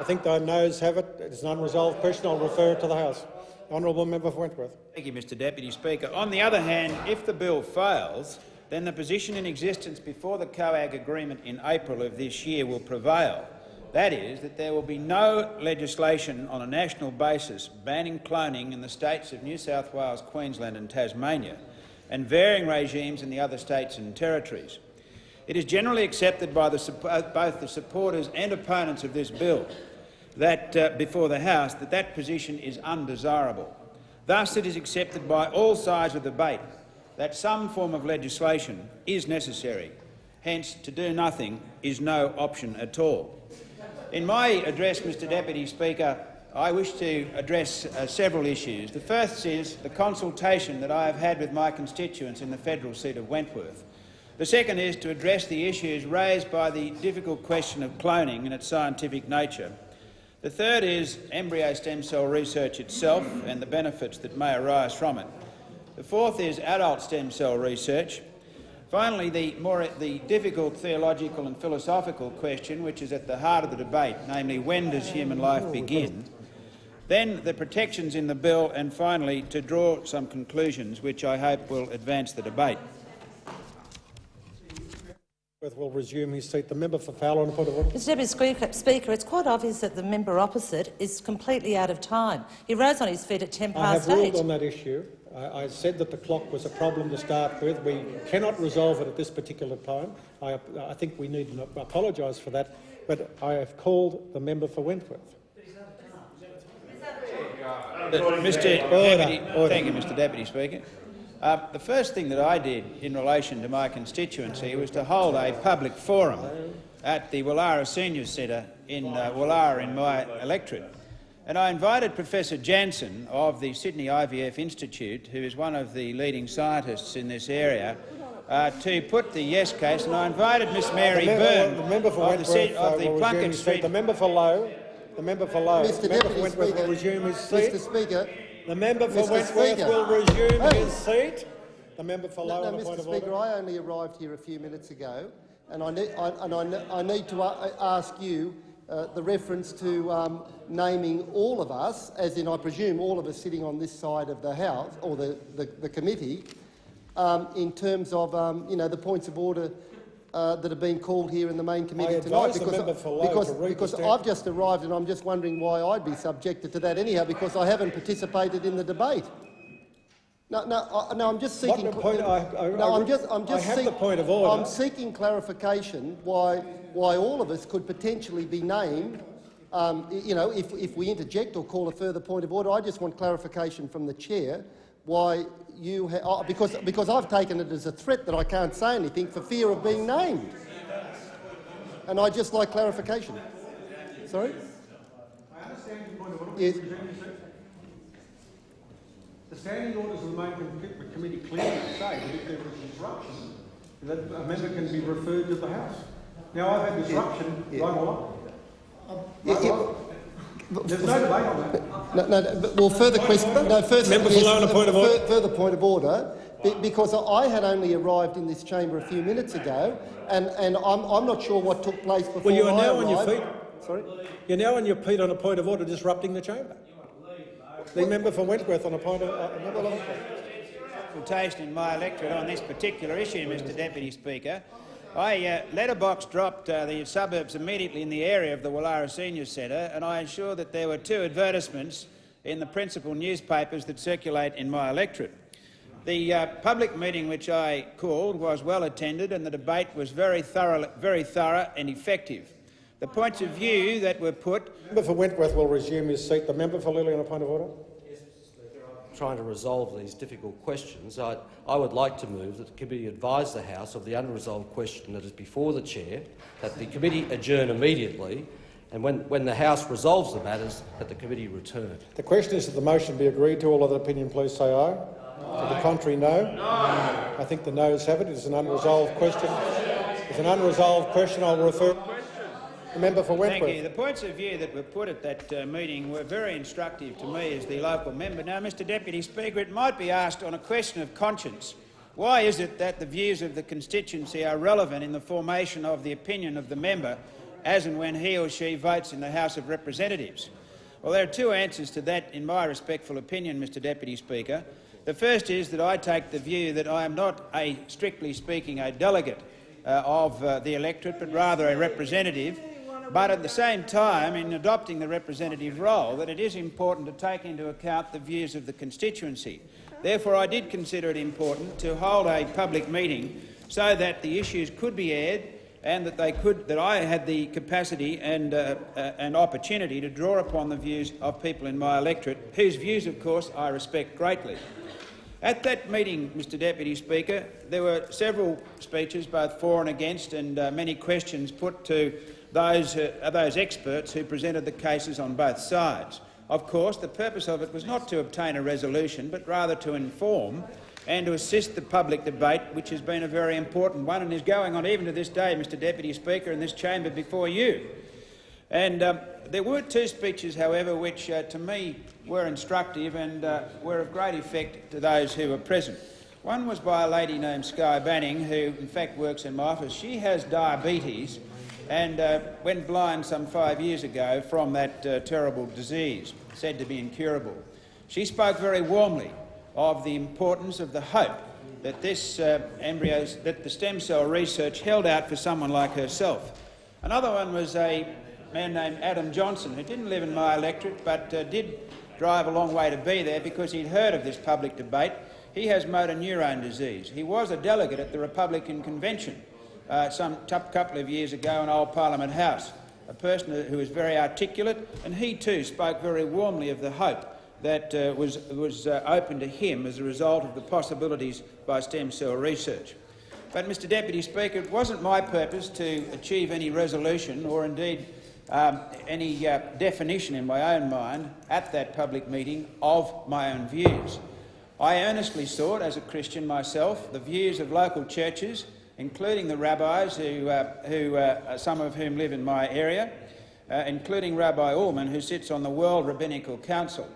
I think the noes have it. It is an unresolved question. I'll refer it to the House. The honourable member for Wentworth. Thank you, Mr Deputy Speaker. On the other hand, if the bill fails, then the position in existence before the COAG agreement in April of this year will prevail. That is, that there will be no legislation on a national basis banning cloning in the states of New South Wales, Queensland and Tasmania, and varying regimes in the other states and territories. It is generally accepted by the, both the supporters and opponents of this bill that, uh, before the House that that position is undesirable. Thus, it is accepted by all sides of the debate that some form of legislation is necessary. Hence, to do nothing is no option at all. In my address, Mr Deputy Speaker, I wish to address uh, several issues. The first is the consultation that I have had with my constituents in the federal seat of Wentworth. The second is to address the issues raised by the difficult question of cloning and its scientific nature. The third is embryo stem cell research itself and the benefits that may arise from it. The fourth is adult stem cell research. Finally, the, more, the difficult theological and philosophical question, which is at the heart of the debate, namely, when does human life begin? Then the protections in the bill, and finally, to draw some conclusions which I hope will advance the debate. Wentworth will resume his seat. The member for Fowler on a point of order. Mr Deputy Speaker, Speaker, it's quite obvious that the member opposite is completely out of time. He rose on his feet at 10 past 8. I have past ruled eight. on that issue. I, I said that the clock was a problem to start with. We cannot resolve it at this particular time. I, I think we need to apologise for that, but I have called the member for Wentworth. Mr. Deputy, thank you, Mr. Deputy Speaker. Uh, the first thing that I did in relation to my constituency was to hold a public forum at the Woollahra Senior Centre in uh, Woollahra in my electorate. And I invited Professor Jansen of the Sydney IVF Institute, who is one of the leading scientists in this area, uh, to put the yes case. And I invited Miss Mary the, member, Byrne the member for of the, Wentworth Sy- uh, of the will resume Plunkett his seat. Street The member for Lowe. The member for Lowe. Mr the member for Deputy Wentworth Speaker, will resume his seat. Mr Speaker, The member for Mr. Wentworth Speaker. will resume Hey. his seat. The member for Lowe No, on no, a point Mr of Speaker, order. I only arrived here a few minutes ago, and I need, I, and I, I need to uh, ask you uh, the reference to um, naming all of us, as in I presume all of us sitting on this side of the House or the, the, the committee, um, in terms of um, you know the points of order uh, that have been called here in the main committee I tonight. advise the member for Lowe because, to because I've just arrived and I'm just wondering why I'd be subjected to that anyhow, because I haven't participated in the debate. No, no, I, no. I'm just What seeking. the point- I- I- no, I- I'm just. I'm I just. have the point of order. I'm seeking clarification why why all of us could potentially be named. Um, you know, if if we interject or call a further point of order, I just want clarification from the chair why you ha- oh, because because I've taken it as a threat that I can't say anything for fear of being named, and I just like clarification. Sorry. I understand your point of order. Yes. The standing orders of the main com- committee clearly say that if there is disruption, that a member can be referred to the House. Now, I've had disruption, Yeah. right on. Yeah, Right yeah. on. There's no debate on that. No, no, no, but- well, further question. No, first, Member for yes, Lowe on a point of order. Further point of order, because I had only arrived in this chamber a few minutes ago, and, and I'm, I'm not sure what took place before Well, you are I now on your feet. Sorry. You're now on your feet on a point of order, disrupting the chamber. The member for Wentworth on a point of uh, for- consultation in my electorate on this particular issue, Mr Deputy Speaker. I uh, letterbox dropped uh, the suburbs immediately in the area of the Woollahra Senior Centre and I ensured that there were two advertisements in the principal newspapers that circulate in my electorate. The uh, public meeting which I called was well attended and the debate was very thorough, very thorough and effective. The points of view that were put The member for Wentworth will resume his seat. The member for Lilley on a point of order. trying to resolve these difficult questions, I, I would like to move that the committee advise the House of the unresolved question that is before the chair, that the committee adjourn immediately, and when, when the House resolves the matters, that the committee return. The question is that the motion be agreed to. All other opinion, please say aye. To the contrary, no? I think the noes have it. It is an unresolved question. It's an unresolved question. I'll refer the member for Thank you. The points of view that were put at that uh, meeting were very instructive to me as the local member. Now, Mr Deputy Speaker, it might be asked on a question of conscience, why is it that the views of the constituency are relevant in the formation of the opinion of the member as and when he or she votes in the House of Representatives? Well, there are two answers to that, in my respectful opinion, Mr Deputy Speaker. The first is that I take the view that I am not, a, strictly speaking, a delegate uh, of uh, the electorate, but rather a representative. But at the same time, in adopting the representative role, that it is important to take into account the views of the constituency. Therefore, I did consider it important to hold a public meeting so that the issues could be aired and that they could, that I had the capacity and, uh, uh, and opportunity to draw upon the views of people in my electorate, whose views, of course, I respect greatly. At that meeting, Mr Deputy Speaker, there were several speeches, both for and against, and uh, many questions put to those, uh, those experts who presented the cases on both sides. Of course, the purpose of it was not to obtain a resolution, but rather to inform and to assist the public debate, which has been a very important one and is going on even to this day, Mr Deputy Speaker, in this chamber before you. And um, there were two speeches, however, which uh, to me were instructive and uh, were of great effect to those who were present. One was by a lady named Sky Banning, who in fact works in my office. She has diabetes and uh, went blind some five years ago from that uh, terrible disease, said to be incurable. She spoke very warmly of the importance of the hope that this uh, embryos, that the stem cell research held out for someone like herself. Another one was a man named Adam Johnson, who didn't live in my electorate but uh, did drive a long way to be there because he'd heard of this public debate. He has motor neurone disease. He was a delegate at the Republican convention uh, some couple of years ago in Old Parliament House, a person who was very articulate, and he too spoke very warmly of the hope that uh, was, was uh, open to him as a result of the possibilities by stem cell research. But, Mr Deputy Speaker, it wasn't my purpose to achieve any resolution or indeed um, any uh, definition in my own mind at that public meeting of my own views. I earnestly sought, as a Christian myself, the views of local churches, including the rabbis, who, uh, who uh, some of whom live in my area, uh, including Rabbi Ullman, who sits on the World Rabbinical Council.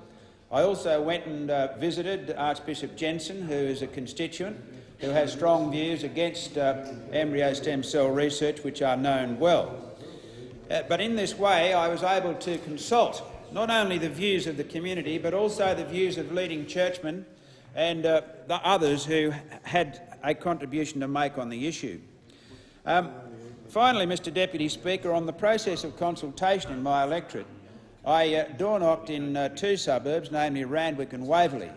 I also went and uh, visited Archbishop Jensen, who is a constituent, who has strong views against uh, embryo stem cell research, which are known well. Uh, but in this way, I was able to consult not only the views of the community, but also the views of leading churchmen and the others who had a contribution to make on the issue. Um, finally, Mr Deputy Speaker, on the process of consultation in my electorate, I uh, door-knocked in uh, two suburbs, namely Randwick and Waverley.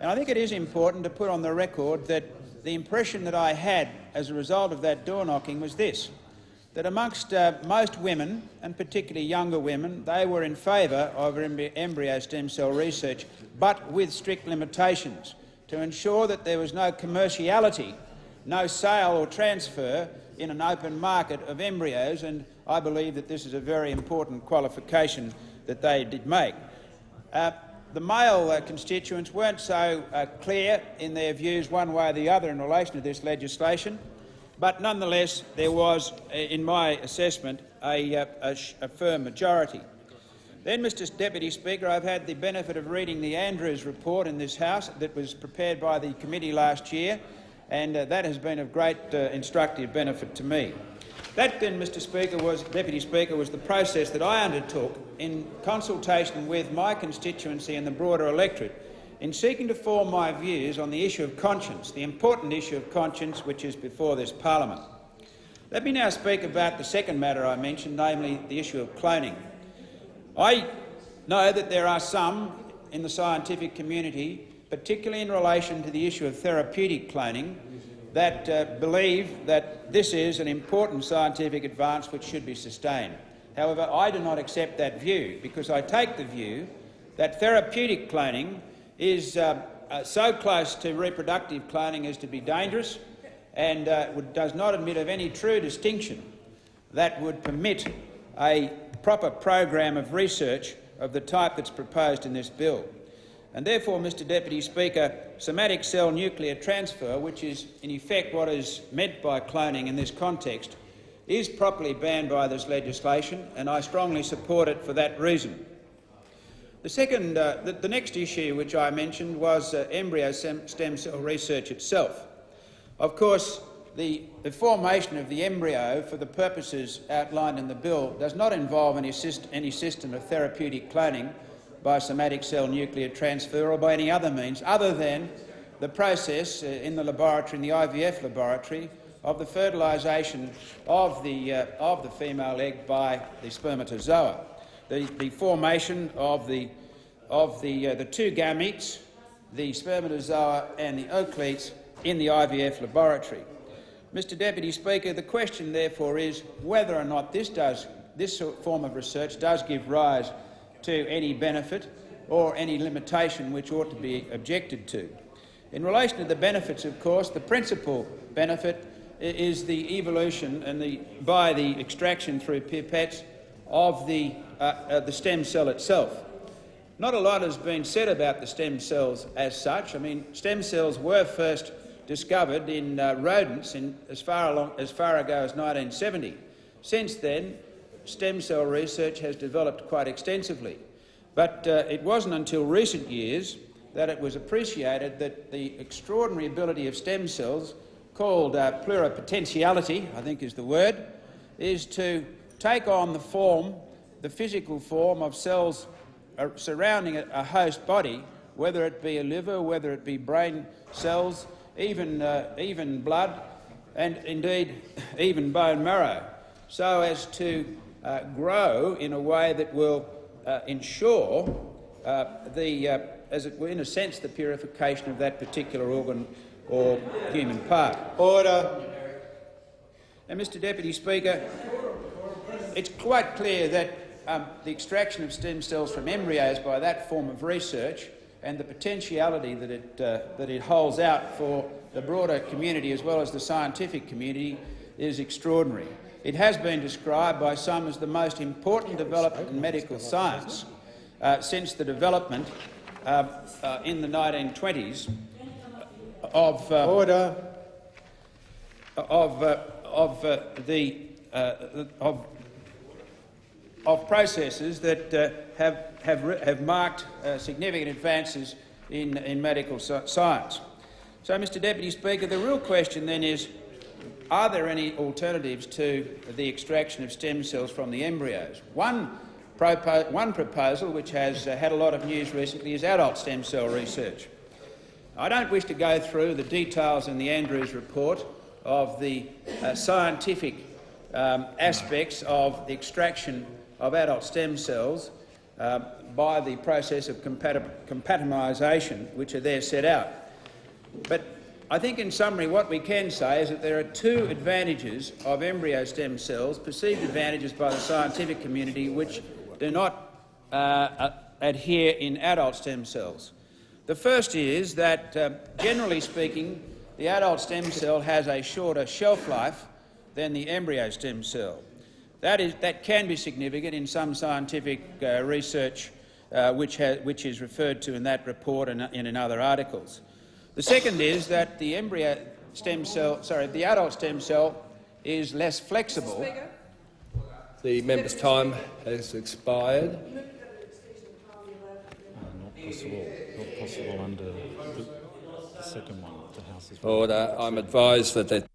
And I think it is important to put on the record that the impression that I had as a result of that door-knocking was this, that amongst uh, most women, and particularly younger women, they were in favour of embryo stem cell research, but with strict limitations to ensure that there was no commerciality, no sale or transfer in an open market of embryos, and I believe that this is a very important qualification that they did make. Uh, the male uh, constituents weren't so uh, clear in their views one way or the other in relation to this legislation, but nonetheless there was, uh, in my assessment, a, uh, a, a firm majority. Then, Mr Deputy Speaker, I've had the benefit of reading the Andrews report in this House that was prepared by the committee last year, and uh, that has been of great uh, instructive benefit to me. That then, Mr Speaker, was, Deputy Speaker, was the process that I undertook in consultation with my constituency and the broader electorate in seeking to form my views on the issue of conscience, the important issue of conscience which is before this parliament. Let me now speak about the second matter I mentioned, namely the issue of cloning. I know that there are some in the scientific community, particularly in relation to the issue of therapeutic cloning, that uh, believe that this is an important scientific advance which should be sustained. However, I do not accept that view because I take the view that therapeutic cloning is uh, uh, so close to reproductive cloning as to be dangerous and uh, does not admit of any true distinction that would permit a proper program of research of the type that's proposed in this bill. And therefore, Mr Deputy Speaker, somatic cell nuclear transfer, which is in effect what is meant by cloning in this context, is properly banned by this legislation, and I strongly support it for that reason. The, second, uh, the, the, next issue which I mentioned was uh, embryo stem cell research itself. Of course, the, the, formation of the embryo for the purposes outlined in the bill does not involve any, any system of therapeutic cloning by somatic cell nuclear transfer or by any other means other than the process uh, in the laboratory, in the IVF laboratory, of the fertilisation of the, uh, of the female egg by the spermatozoa. The, the formation of the, of the, uh, the two gametes, the spermatozoa and the oocytes, in the IVF laboratory. Mr Deputy Speaker, the question therefore is whether or not this, does, this form of research does give rise to any benefit or any limitation which ought to be objected to. In relation to the benefits, of course, the principal benefit is the evolution and the, by the extraction through pipettes of the, uh, uh, the stem cell itself. Not a lot has been said about the stem cells as such. I mean, stem cells were first discovered in uh, rodents in as, far along, as far ago as 1970. Since then, stem cell research has developed quite extensively. But uh, it wasn't until recent years that it was appreciated that the extraordinary ability of stem cells, called uh, pluripotentiality, I think is the word, is to take on the form, the physical form of cells uh, surrounding a, a host body, whether it be a liver, whether it be brain cells, even, uh, even blood, and indeed <laughs> even bone marrow, so as to uh, grow in a way that will uh, ensure uh, the, uh, as it were, in a sense, the purification of that particular organ or human part. Order. And, Mr Deputy Speaker, it's quite clear that um, the extraction of stem cells from embryos by that form of research and the potentiality that it, uh, that it holds out for the broader community as well as the scientific community is extraordinary. It has been described by some as the most important development in medical science uh, since the development uh, uh in the 1920s of uh, order of uh, of the of of processes that have have have marked significant advances in in medical science. So, Mr Deputy Speaker, the real question then is, are there any alternatives to the extraction of stem cells from the embryos? One, propo one proposal, which has uh, had a lot of news recently, is adult stem cell research. I don't wish to go through the details in the Andrews report of the uh, scientific um, aspects of the extraction of adult stem cells uh, by the process of compatibilisation, which are there set out. But I think in summary what we can say is that there are two advantages of embryo stem cells, perceived advantages by the scientific community, which do not uh, uh, adhere in adult stem cells. The first is that, uh, generally speaking, the adult stem cell has a shorter shelf life than the embryo stem cell. That, is, that can be significant in some scientific uh, research uh, which, which, is referred to in that report and in other articles. The second is that the embryo stem cell, sorry, the adult stem cell is less flexible. The member's time has expired. not possible. Not possible under the, the second one. The House is Order. I'm advised that that.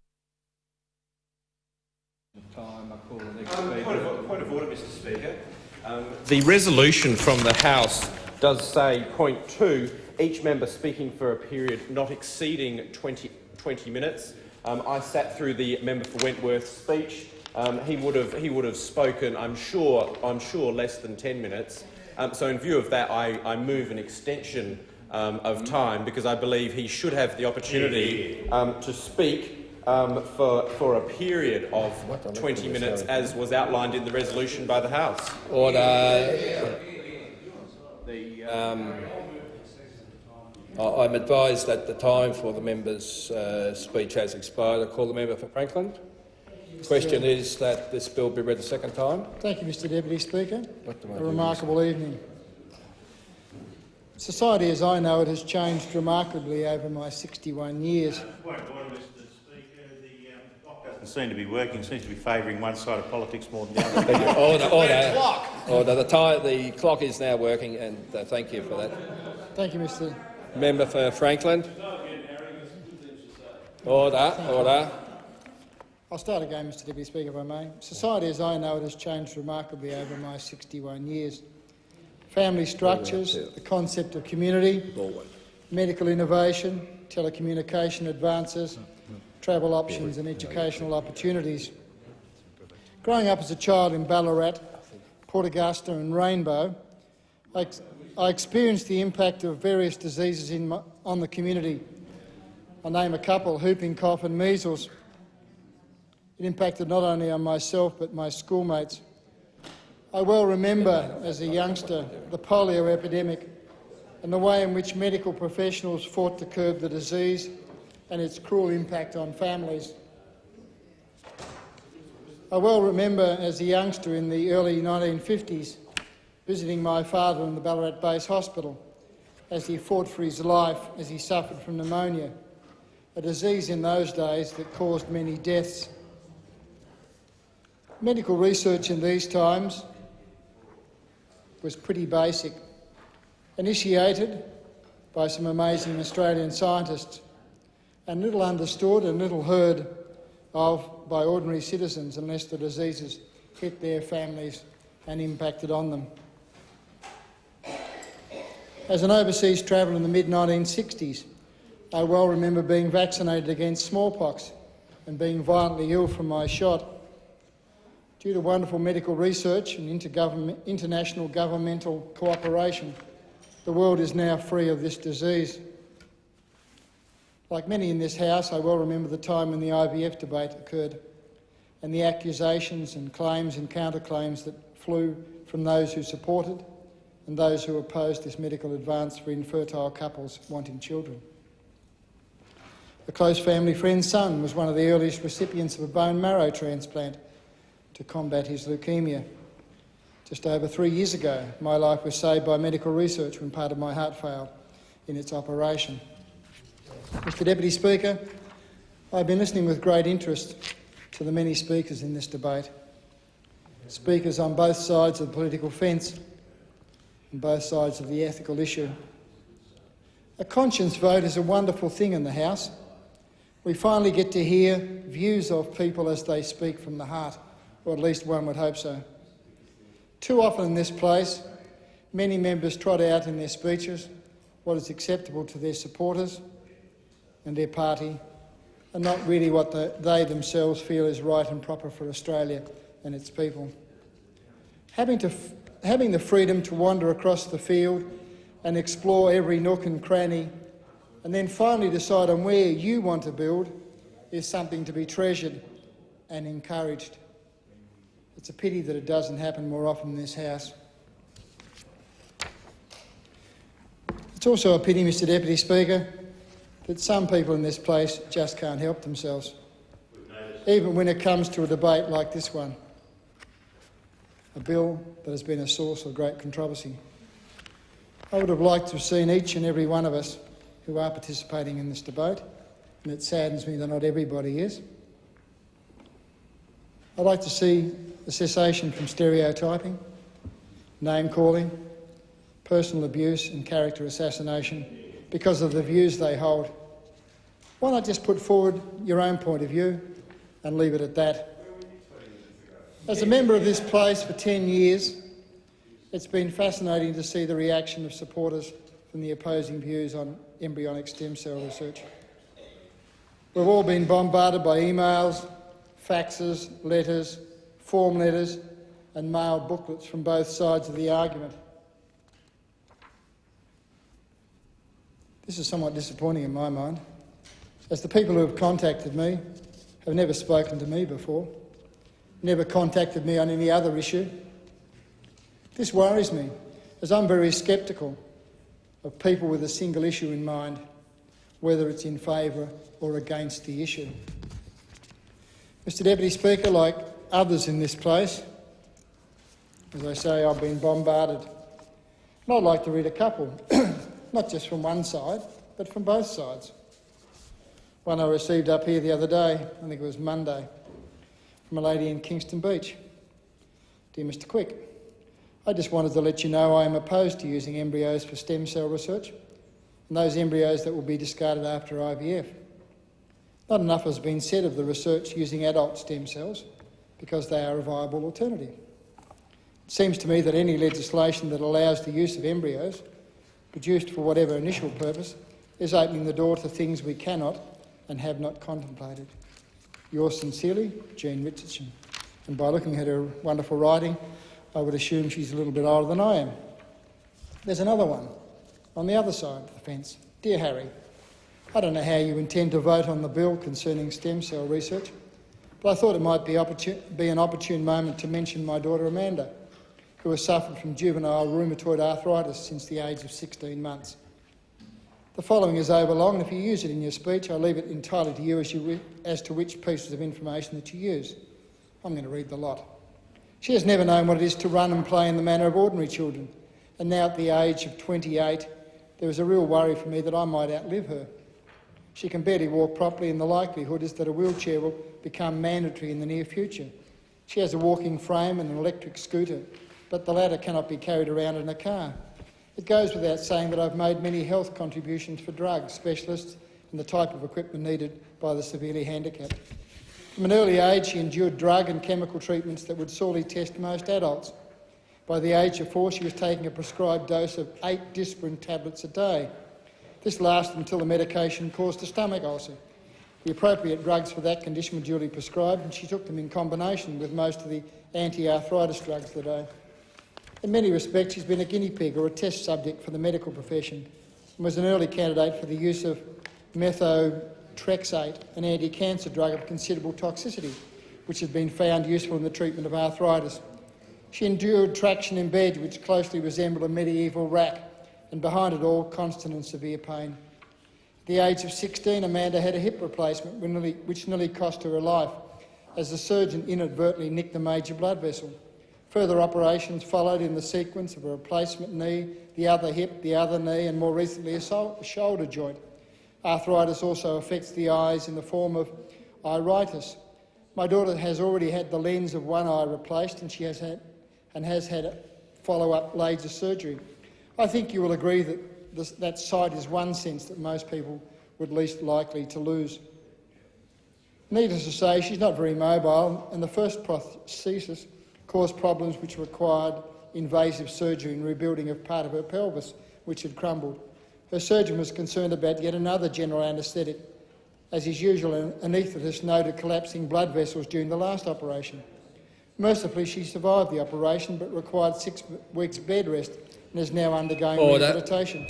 Time. I call the next um, point, of, point of order, Mr. Speaker. Um, the resolution from the House does say, point two, each member speaking for a period not exceeding 20, 20 minutes. Um, I sat through the member for Wentworth's speech. Um, he would have he would have spoken, I'm sure, I'm sure, less than 10 minutes. Um, so, in view of that, I, I move an extension um, of time because I believe he should have the opportunity um, to speak um, for, for a period of 20 minutes, as was outlined in the resolution by the House. Order. The, I'm advised that the time for the member's uh, speech has expired. I call the member for Franklin. The question is that this bill be read a second time. Thank you, Mr Deputy Speaker. A remarkable evening. Society as I know it has changed remarkably over my 61 years. Point of order, Mr Speaker. The um, clock doesn't seem to be working. Seems to be favouring one side of politics more than the other. order, order, order. The, time, the clock is now working, and uh, thank you for that. Thank you, Mr. Member for Franklin. Order, order. I'll start again, Mr Deputy Speaker, if I may. Society as I know it has changed remarkably over my 61 years. Family structures, the concept of community, medical innovation, telecommunication advances, travel options and educational opportunities. Growing up as a child in Ballarat, Port Augusta and Rainbow, I, ex I experienced the impact of various diseases my, on the community. I'll name a couple, whooping cough and measles. It impacted not only on myself but my schoolmates. I well remember, as a youngster, the polio epidemic and the way in which medical professionals fought to curb the disease and its cruel impact on families. I well remember, as a youngster in the early 1950s, visiting my father in the Ballarat Base Hospital as he fought for his life as he suffered from pneumonia, a disease in those days that caused many deaths. Medical research in these times was pretty basic, initiated by some amazing Australian scientists and little understood and little heard of by ordinary citizens unless the diseases hit their families and impacted on them. As an overseas traveller in the mid-1960s, I well remember being vaccinated against smallpox and being violently ill from my shot. Due to wonderful medical research and international governmental cooperation, the world is now free of this disease. Like many in this House, I well remember the time when the IVF debate occurred and the accusations and claims and counterclaims that flew from those who supported and those who opposed this medical advance for infertile couples wanting children. A close family friend's son was one of the earliest recipients of a bone marrow transplant to combat his leukaemia. Just over three years ago, my life was saved by medical research when part of my heart failed in its operation. Mr Deputy Speaker, I've been listening with great interest to the many speakers in this debate. Speakers on both sides of the political fence and both sides of the ethical issue. A conscience vote is a wonderful thing in the House. We finally get to hear views of people as they speak from the heart or at least one would hope so. Too often in this place, many members trot out in their speeches what is acceptable to their supporters and their party, are not really what the, they themselves feel is right and proper for Australia and its people. Having, to, having the freedom to wander across the field and explore every nook and cranny, and then finally decide on where you want to build, is something to be treasured and encouraged. It's a pity that it doesn't happen more often in this House. It's also a pity, Mr Deputy Speaker, that some people in this place just can't help themselves, even when it comes to a debate like this one, a bill that has been a source of great controversy. I would have liked to have seen each and every one of us who are participating in this debate, and it saddens me that not everybody is. I'd like to see a cessation from stereotyping, name-calling, personal abuse and character assassination because of the views they hold. Why not just put forward your own point of view and leave it at that? As a member of this place for 10 years, it's been fascinating to see the reaction of supporters from the opposing views on embryonic stem cell research. We've all been bombarded by emails, faxes, letters, form letters and mailed booklets from both sides of the argument. This is somewhat disappointing in my mind, as the people who have contacted me have never spoken to me before, never contacted me on any other issue. This worries me, as I'm very sceptical of people with a single issue in mind, whether it's in favour or against the issue. Mr Deputy Speaker, like others in this place. As I say, I've been bombarded. And I'd like to read a couple <clears throat> not just from one side, but from both sides. One I received up here the other day, I think it was Monday, from a lady in Kingston Beach. Dear Mr Quick, I just wanted to let you know I am opposed to using embryos for stem cell research and those embryos that will be discarded after IVF. Not enough has been said of the research using adult stem cells because they are a viable alternative. It seems to me that any legislation that allows the use of embryos, produced for whatever initial purpose, is opening the door to things we cannot and have not contemplated. Yours sincerely, Jean Richardson. And by looking at her wonderful writing, I would assume she's a little bit older than I am. There's another one on the other side of the fence. Dear Harry, I don't know how you intend to vote on the bill concerning stem cell research, but I thought it might be, be an opportune moment to mention my daughter Amanda, who has suffered from juvenile rheumatoid arthritis since the age of 16 months. The following is overlong, and if you use it in your speech, I leave it entirely to you as, you as to which pieces of information that you use. I'm going to read the lot. She has never known what it is to run and play in the manner of ordinary children, and now at the age of 28, there is a real worry for me that I might outlive her. She can barely walk properly, and the likelihood is that a wheelchair will become mandatory in the near future. She has a walking frame and an electric scooter, but the latter cannot be carried around in a car. It goes without saying that I've made many health contributions for drugs, specialists, and the type of equipment needed by the severely handicapped. From an early age, she endured drug and chemical treatments that would sorely test most adults. By the age of four, she was taking a prescribed dose of eight Disprin tablets a day. This lasted until the medication caused a stomach ulcer. The appropriate drugs for that condition were duly prescribed, and she took them in combination with most of the anti-arthritis drugs the day. In many respects, she's been a guinea pig or a test subject for the medical profession and was an early candidate for the use of methotrexate, an anti-cancer drug of considerable toxicity, which has been found useful in the treatment of arthritis. She endured traction in bed, which closely resembled a medieval rack, and behind it all, constant and severe pain. At the age of 16, Amanda had a hip replacement which nearly cost her her life, as the surgeon inadvertently nicked a major blood vessel. Further operations followed in the sequence of a replacement knee, the other hip, the other knee, and more recently a shoulder joint. Arthritis also affects the eyes in the form of iritis. My daughter has already had the lens of one eye replaced and she has had and has had follow-up laser surgery. I think you will agree that this, that sight is one sense that most people would least likely to lose. Needless to say, she's not very mobile, and the first prosthesis caused problems which required invasive surgery and rebuilding of part of her pelvis, which had crumbled. Her surgeon was concerned about yet another general anaesthetic, as his usual an anaesthetist noted collapsing blood vessels during the last operation. Mercifully, she survived the operation but required six weeks bed rest and is now undergoing Order. rehabilitation.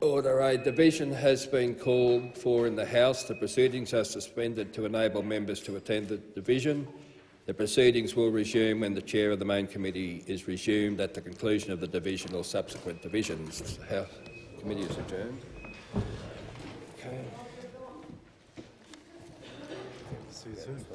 Order. A division has been called for in the House. The proceedings are suspended to enable members to attend the division. The proceedings will resume when the chair of the main committee is resumed at the conclusion of the division or subsequent divisions. The committee is adjourned. Okay. See you soon.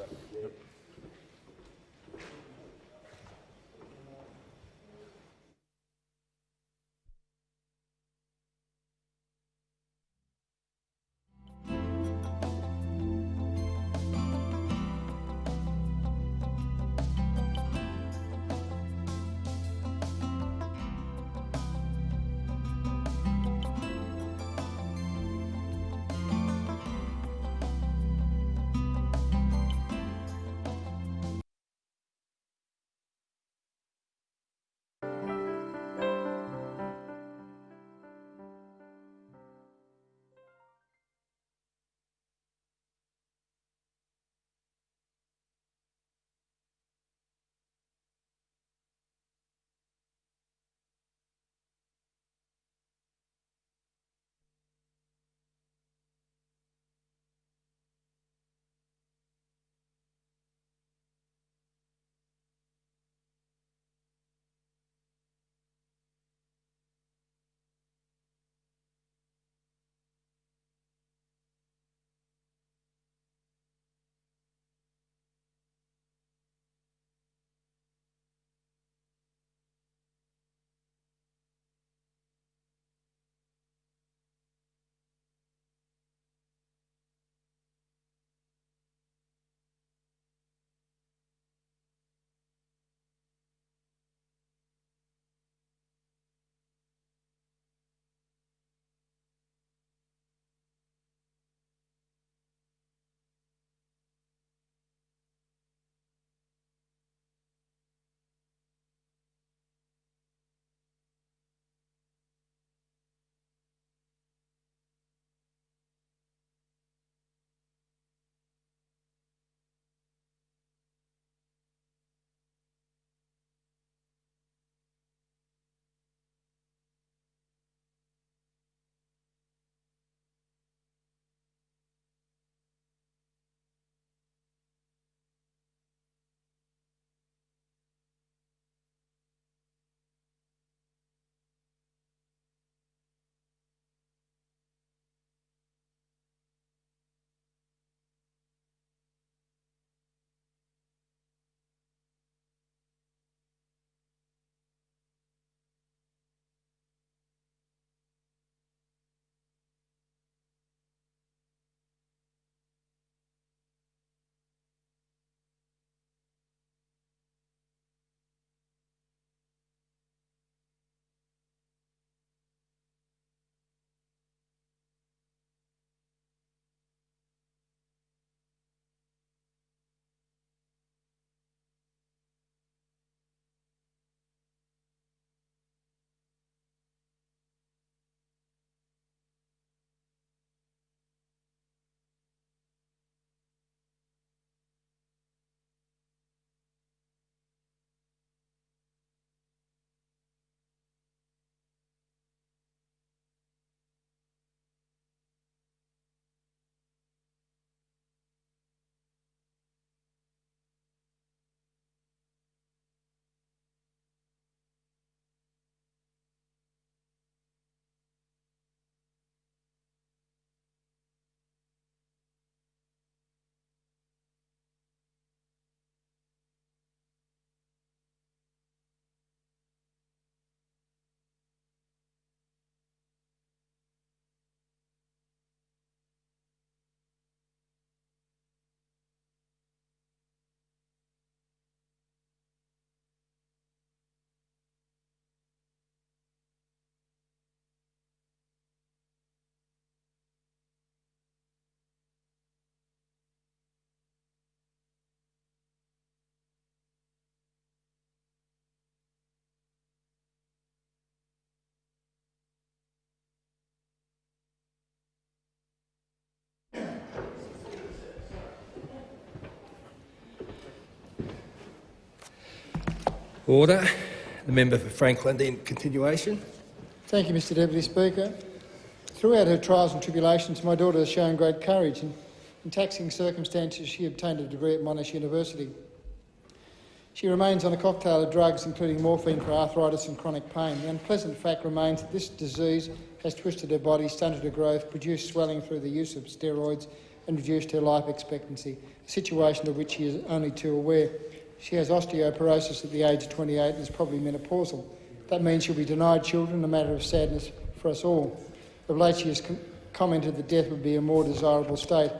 Order. The member for Franklin in continuation. Thank you, Mr Deputy Speaker. Throughout her trials and tribulations, my daughter has shown great courage. and in taxing circumstances, she obtained a degree at Monash University. She remains on a cocktail of drugs, including morphine for arthritis and chronic pain. The unpleasant fact remains that this disease has twisted her body, stunted her growth, produced swelling through the use of steroids, and reduced her life expectancy, a situation of which she is only too aware. She has osteoporosis at the age of 28 and is probably menopausal. That means she'll be denied children, a matter of sadness for us all. Of late, she has com commented that death would be a more desirable state,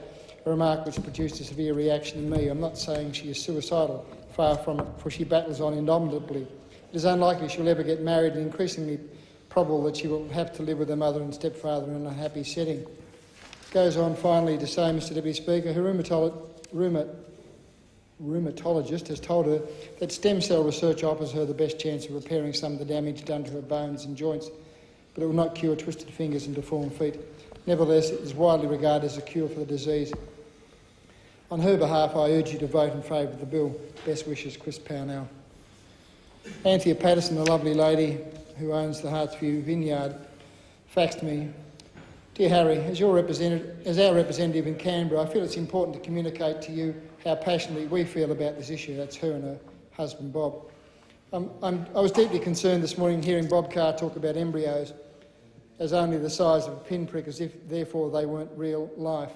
a remark which produced a severe reaction in me. I'm not saying she is suicidal, far from it, for she battles on indomitably. It is unlikely she'll ever get married and increasingly probable that she will have to live with her mother and stepfather in a happy setting. Goes on finally to say, Mr Deputy Speaker, her rheumatolo rheumat rheumatologist has told her that stem cell research offers her the best chance of repairing some of the damage done to her bones and joints, but it will not cure twisted fingers and deformed feet. Nevertheless, it is widely regarded as a cure for the disease. On her behalf, I urge you to vote in favour of the bill. Best wishes, Chris Pownell. Anthea Patterson, the lovely lady who owns the Hartzview Vineyard, faxed me Dear Harry, as, your representative, as our representative in Canberra, I feel it's important to communicate to you how passionately we feel about this issue. That's her and her husband, Bob. Um, i was deeply concerned this morning hearing Bob Carr talk about embryos as only the size of a pinprick, as if therefore they weren't real life.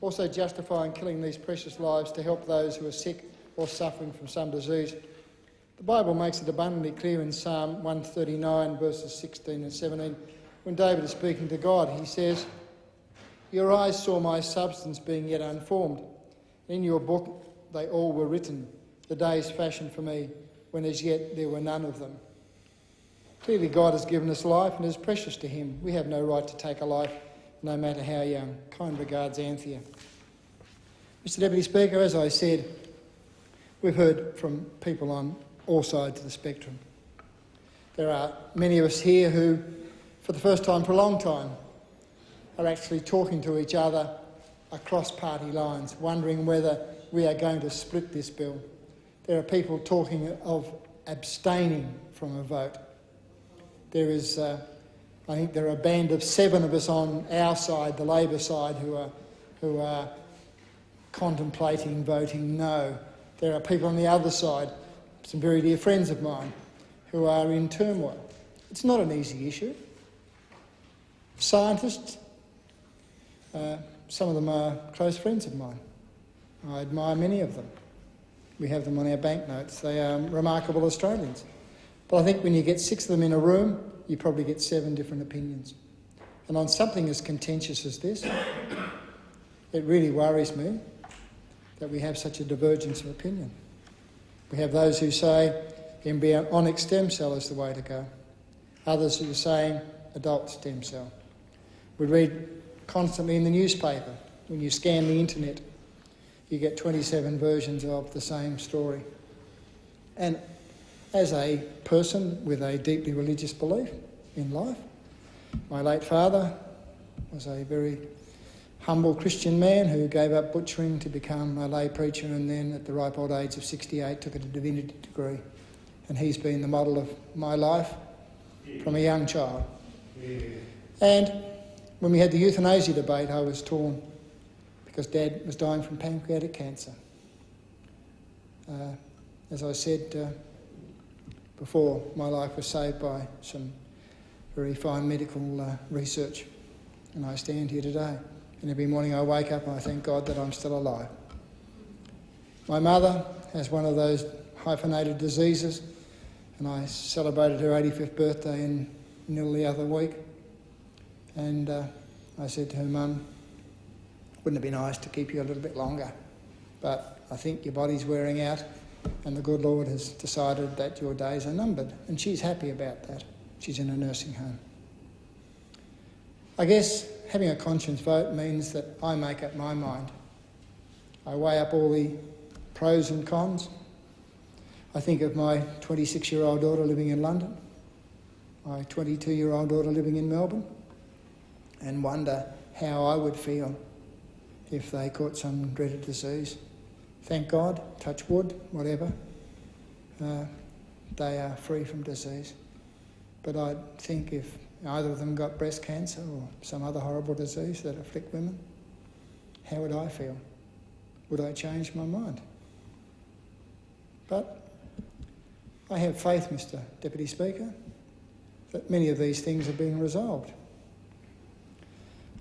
Also justifying killing these precious lives to help those who are sick or suffering from some disease. The Bible makes it abundantly clear in Psalm 139, verses 16 and 17 when David is speaking to God, he says, Your eyes saw my substance being yet unformed. In your book they all were written, the days fashioned for me, when as yet there were none of them. Clearly, God has given us life and is precious to Him. We have no right to take a life, no matter how young. Kind regards, Anthea. Mr Deputy Speaker, as I said, we've heard from people on all sides of the spectrum. There are many of us here who for the first time for a long time, are actually talking to each other across party lines, wondering whether we are going to split this bill. There are people talking of abstaining from a vote. There is, uh, I think there are a band of seven of us on our side, the Labor side, who are, who are contemplating voting no. There are people on the other side, some very dear friends of mine, who are in turmoil. It's not an easy issue scientists. Uh, some of them are close friends of mine. I admire many of them. We have them on our banknotes. They are remarkable Australians. But I think when you get six of them in a room, you probably get seven different opinions. And on something as contentious as this, it really worries me that we have such a divergence of opinion. We have those who say embryonic stem cell is the way to go. Others who are saying adult stem cell. We read constantly in the newspaper, when you scan the internet, you get 27 versions of the same story. And as a person with a deeply religious belief in life, my late father was a very humble Christian man who gave up butchering to become a lay preacher and then at the ripe old age of 68 took a divinity degree. And he's been the model of my life from a young child. And when we had the euthanasia debate, I was torn because Dad was dying from pancreatic cancer. Uh, as I said uh, before, my life was saved by some very fine medical uh, research, and I stand here today. And every morning I wake up and I thank God that I'm still alive. My mother has one of those hyphenated diseases, and I celebrated her 85th birthday in Nil the other week. And uh, I said to her, Mum, wouldn't it be nice to keep you a little bit longer? But I think your body's wearing out, and the good Lord has decided that your days are numbered. And she's happy about that. She's in a nursing home. I guess having a conscience vote means that I make up my mind. I weigh up all the pros and cons. I think of my 26 year old daughter living in London, my 22 year old daughter living in Melbourne, and wonder how I would feel if they caught some dreaded disease. Thank God, touch wood, whatever. Uh, they are free from disease. But I think if either of them got breast cancer or some other horrible disease that afflict women, how would I feel? Would I change my mind? But I have faith, Mr Deputy Speaker, that many of these things are being resolved.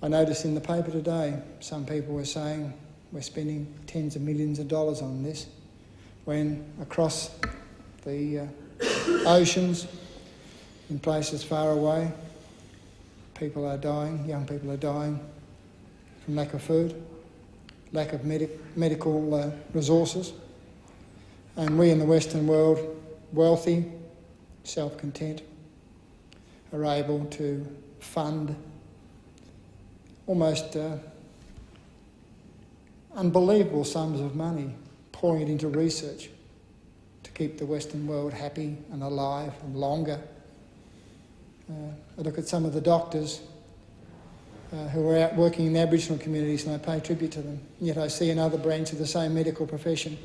I noticed in the paper today some people were saying we're spending tens of millions of dollars on this when across the uh, oceans in places far away people are dying, young people are dying from lack of food, lack of medic medical uh, resources. And we in the Western world, wealthy, self content, are able to fund almost uh, unbelievable sums of money, pouring it into research to keep the Western world happy and alive and longer. Uh, I look at some of the doctors uh, who are out working in the Aboriginal communities and I pay tribute to them. Yet I see another branch of the same medical profession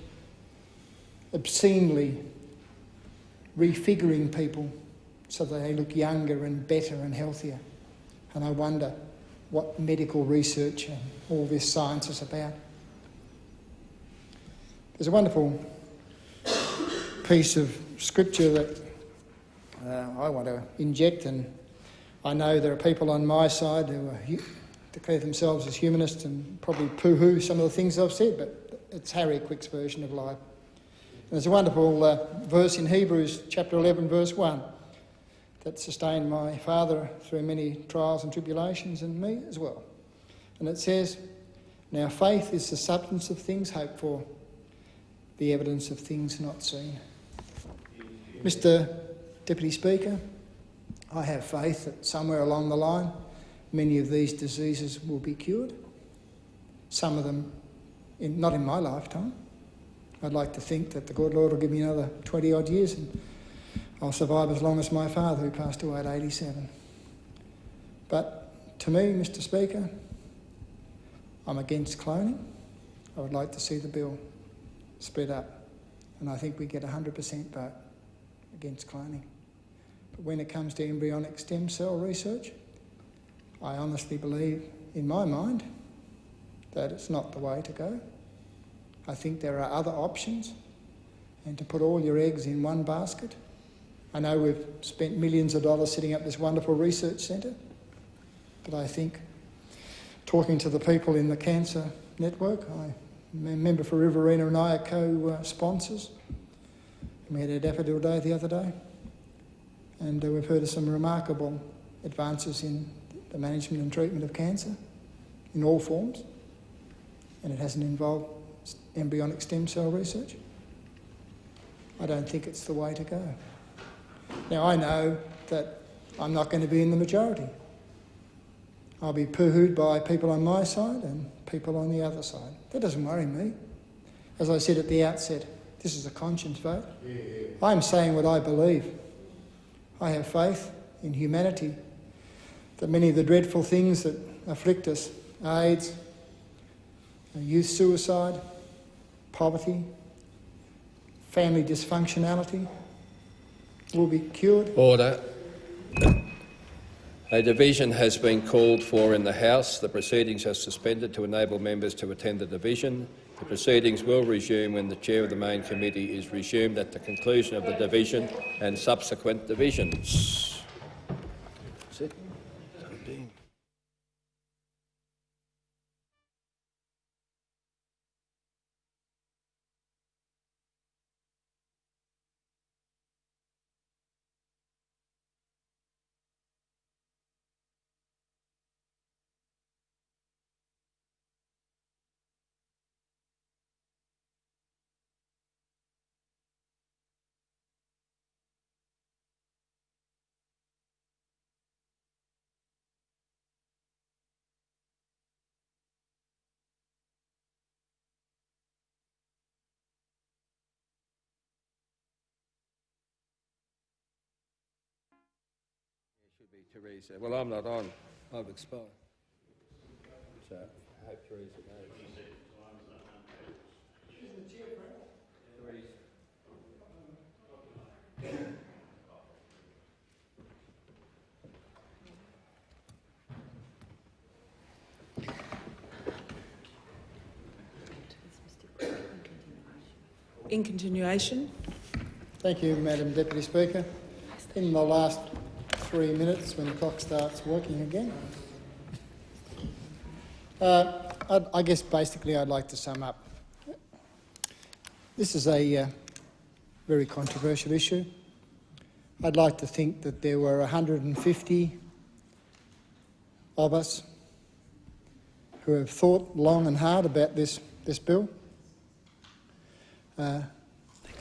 obscenely refiguring people so that they look younger and better and healthier. And I wonder what medical research and all this science is about. There's a wonderful piece of scripture that uh, I want to inject, and I know there are people on my side who are, declare themselves as humanists and probably poo-hoo some of the things I've said, but it's Harry Quick's version of life. And there's a wonderful uh, verse in Hebrews chapter 11, verse 1, that sustained my father through many trials and tribulations, and me as well. And it says, Now faith is the substance of things hoped for, the evidence of things not seen. Mr. Deputy Speaker, I have faith that somewhere along the line many of these diseases will be cured. Some of them in, not in my lifetime. I'd like to think that the good Lord will give me another 20 odd years and I'll survive as long as my father, who passed away at 87. But to me, Mr. Speaker, I'm against cloning. I would like to see the bill split up, and I think we get 100% vote against cloning. But when it comes to embryonic stem cell research, I honestly believe, in my mind, that it's not the way to go. I think there are other options, and to put all your eggs in one basket I know we've spent millions of dollars setting up this wonderful research centre, but I think talking to the people in the Cancer Network, a member for Riverina and I are co-sponsors. We had a daffodil day the other day, and uh, we've heard of some remarkable advances in the management and treatment of cancer in all forms, and it hasn't involved embryonic stem cell research. I don't think it's the way to go. Now, I know that I'm not going to be in the majority. I'll be pooh-hooed by people on my side and people on the other side. That doesn't worry me. As I said at the outset, this is a conscience vote. I'm saying what I believe. I have faith in humanity that many of the dreadful things that afflict us AIDS, youth suicide, poverty, family dysfunctionality, will be cured. Order. A division has been called for in the House. The proceedings are suspended to enable members to attend the division. The proceedings will resume when the chair of the main committee is resumed at the conclusion of the division and subsequent divisions. Teresa. Well, I'm not on. I've expired. So I hope knows. In continuation. Thank you, Madam Deputy Speaker. In the last three minutes, when the clock starts working again, uh, I'd, I guess basically I'd like to sum up. This is a uh, very controversial issue. I'd like to think that there were 150 of us who have thought long and hard about this, this bill. Uh,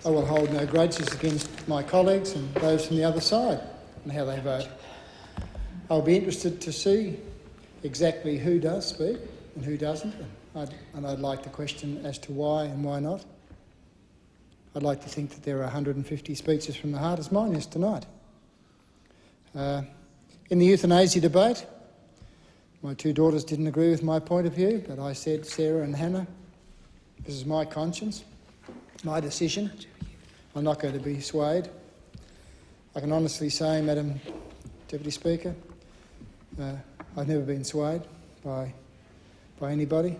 I will hold no grudges against my colleagues and those from the other side and how they vote. I'll be interested to see exactly who does speak and who doesn't, and I'd, and I'd like to question as to why and why not. I'd like to think that there are 150 speeches from the heart, as mine is tonight. Uh, in the euthanasia debate, my two daughters didn't agree with my point of view, but I said, Sarah and Hannah, this is my conscience, my decision. I'm not going to be swayed. I can honestly say, Madam Deputy Speaker, uh, I've never been swayed by, by anybody.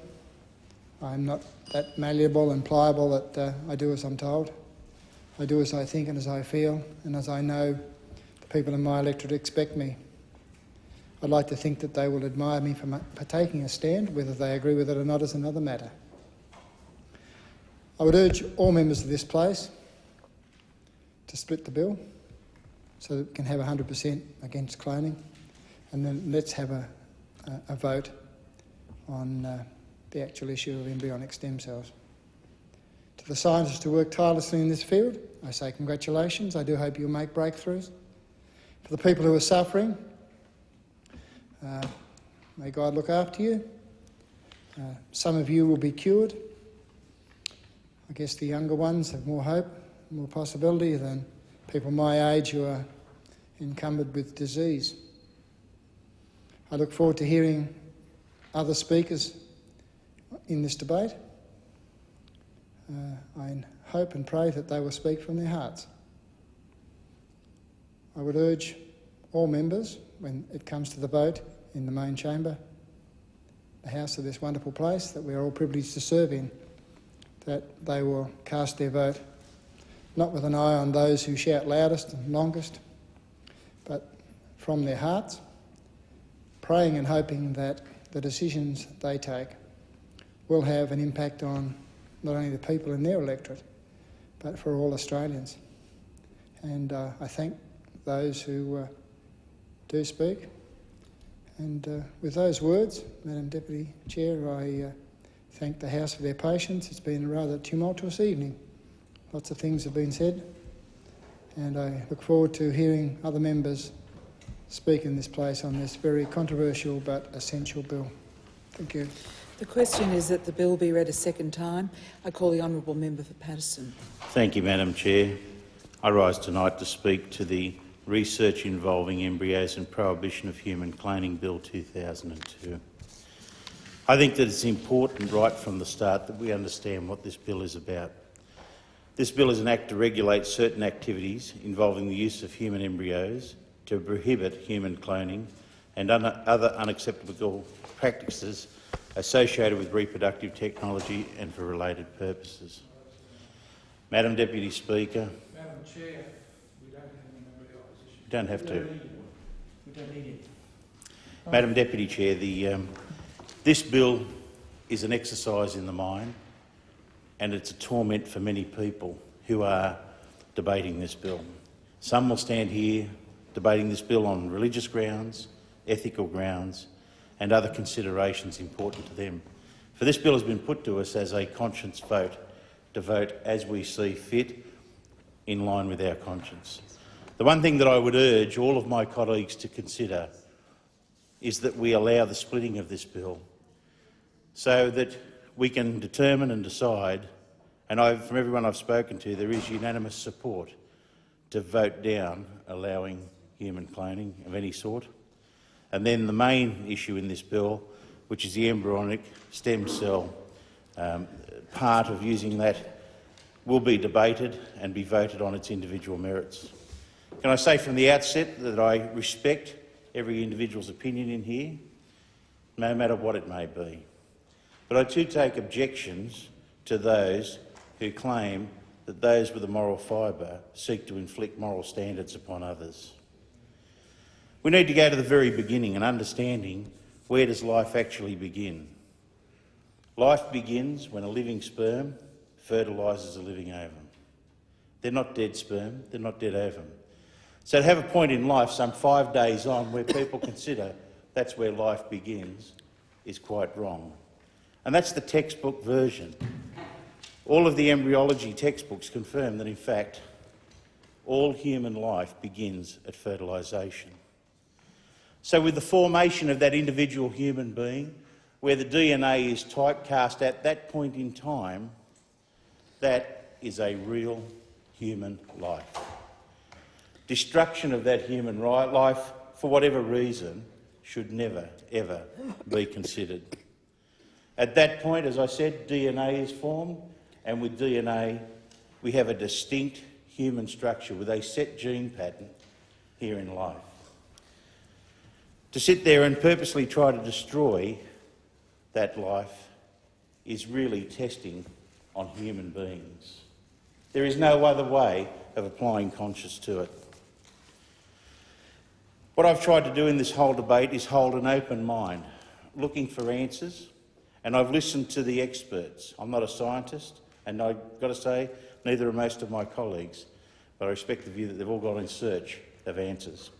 I'm not that malleable and pliable that uh, I do as I'm told. I do as I think and as I feel, and as I know the people in my electorate expect me. I'd like to think that they will admire me for, for taking a stand. Whether they agree with it or not is another matter. I would urge all members of this place to split the bill so that we can have 100% against cloning, and then let's have a, a, a vote on uh, the actual issue of embryonic stem cells. To the scientists who work tirelessly in this field, I say congratulations. I do hope you'll make breakthroughs. For the people who are suffering, uh, may God look after you. Uh, some of you will be cured. I guess the younger ones have more hope, more possibility than people my age who are encumbered with disease. I look forward to hearing other speakers in this debate. Uh, I hope and pray that they will speak from their hearts. I would urge all members, when it comes to the vote in the main chamber, the house of this wonderful place that we are all privileged to serve in, that they will cast their vote not with an eye on those who shout loudest and longest, but from their hearts, praying and hoping that the decisions they take will have an impact on not only the people in their electorate, but for all Australians. And uh, I thank those who uh, do speak. And uh, with those words, Madam Deputy Chair, I uh, thank the House for their patience. It's been a rather tumultuous evening. Lots of things have been said, and I look forward to hearing other members speak in this place on this very controversial but essential bill. Thank you. The question is that the bill be read a second time. I call the honourable member for Paterson. Thank you, Madam Chair. I rise tonight to speak to the Research Involving Embryos and Prohibition of Human Cloning Bill 2002. I think that it's important right from the start that we understand what this bill is about. This bill is an act to regulate certain activities involving the use of human embryos, to prohibit human cloning and other unacceptable practices associated with reproductive technology and for related purposes. Madam Deputy Speaker. Madam Chair, we don't have any member opposition. Don't have to. We don't need it. Madam Deputy Chair, the, um, this bill is an exercise in the mind and it's a torment for many people who are debating this bill. Some will stand here debating this bill on religious grounds, ethical grounds and other considerations important to them. For this bill has been put to us as a conscience vote, to vote as we see fit in line with our conscience. The one thing that I would urge all of my colleagues to consider is that we allow the splitting of this bill so that we can determine and decide, and I've, from everyone I've spoken to, there is unanimous support to vote down allowing human cloning of any sort. And then the main issue in this bill, which is the embryonic stem cell um, part of using that, will be debated and be voted on its individual merits. Can I say from the outset that I respect every individual's opinion in here, no matter what it may be. But I too take objections to those who claim that those with a moral fibre seek to inflict moral standards upon others. We need to go to the very beginning and understanding where does life actually begin. Life begins when a living sperm fertilises a living ovum. They're not dead sperm, they're not dead ovum. So to have a point in life some five days on where people consider that's where life begins is quite wrong. And that's the textbook version. All of the embryology textbooks confirm that, in fact, all human life begins at fertilisation. So with the formation of that individual human being, where the DNA is typecast at that point in time, that is a real human life. Destruction of that human life, for whatever reason, should never, ever be considered. At that point, as I said, DNA is formed, and with DNA, we have a distinct human structure with a set gene pattern here in life. To sit there and purposely try to destroy that life is really testing on human beings. There is no other way of applying conscience to it. What I've tried to do in this whole debate is hold an open mind, looking for answers, and I've listened to the experts. I'm not a scientist, and I've got to say, neither are most of my colleagues, but I respect the view that they've all gone in search of answers.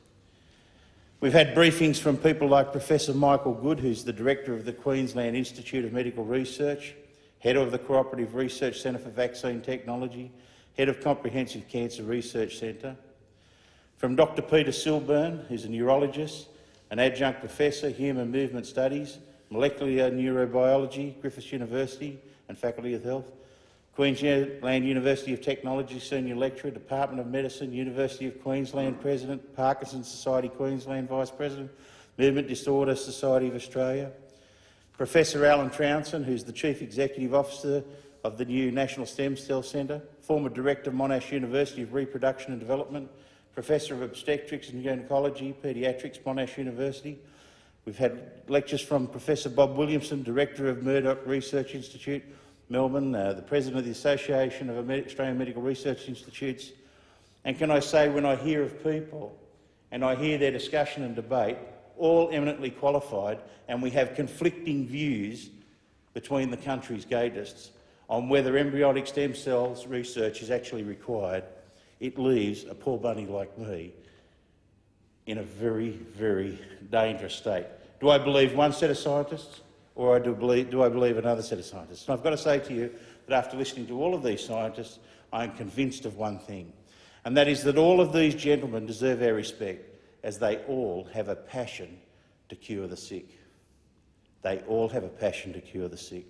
We've had briefings from people like Professor Michael Good, who's the Director of the Queensland Institute of Medical Research, Head of the Cooperative Research Centre for Vaccine Technology, Head of Comprehensive Cancer Research Centre, from Dr Peter Silburn, who's a neurologist, an adjunct professor, Human Movement Studies, Molecular Neurobiology, Griffith University and Faculty of Health, Queensland University of Technology Senior Lecturer, Department of Medicine, University of Queensland President, Parkinson's Society Queensland Vice President, Movement Disorder Society of Australia, Professor Alan Trounson, who's the Chief Executive Officer of the new National Stem Cell Centre, former Director of Monash University of Reproduction and Development, Professor of Obstetrics and Gynaecology, Paediatrics, Monash University. We've had lectures from Professor Bob Williamson, Director of Murdoch Research Institute, Melbourne, uh, the President of the Association of Australian Medical Research Institutes. And can I say, when I hear of people and I hear their discussion and debate, all eminently qualified, and we have conflicting views between the country's gatists on whether embryonic stem cells research is actually required, it leaves a poor bunny like me in a very, very dangerous state. Do I believe one set of scientists or do I believe, do I believe another set of scientists? And I've got to say to you that after listening to all of these scientists, I am convinced of one thing, and that is that all of these gentlemen deserve our respect as they all have a passion to cure the sick. They all have a passion to cure the sick.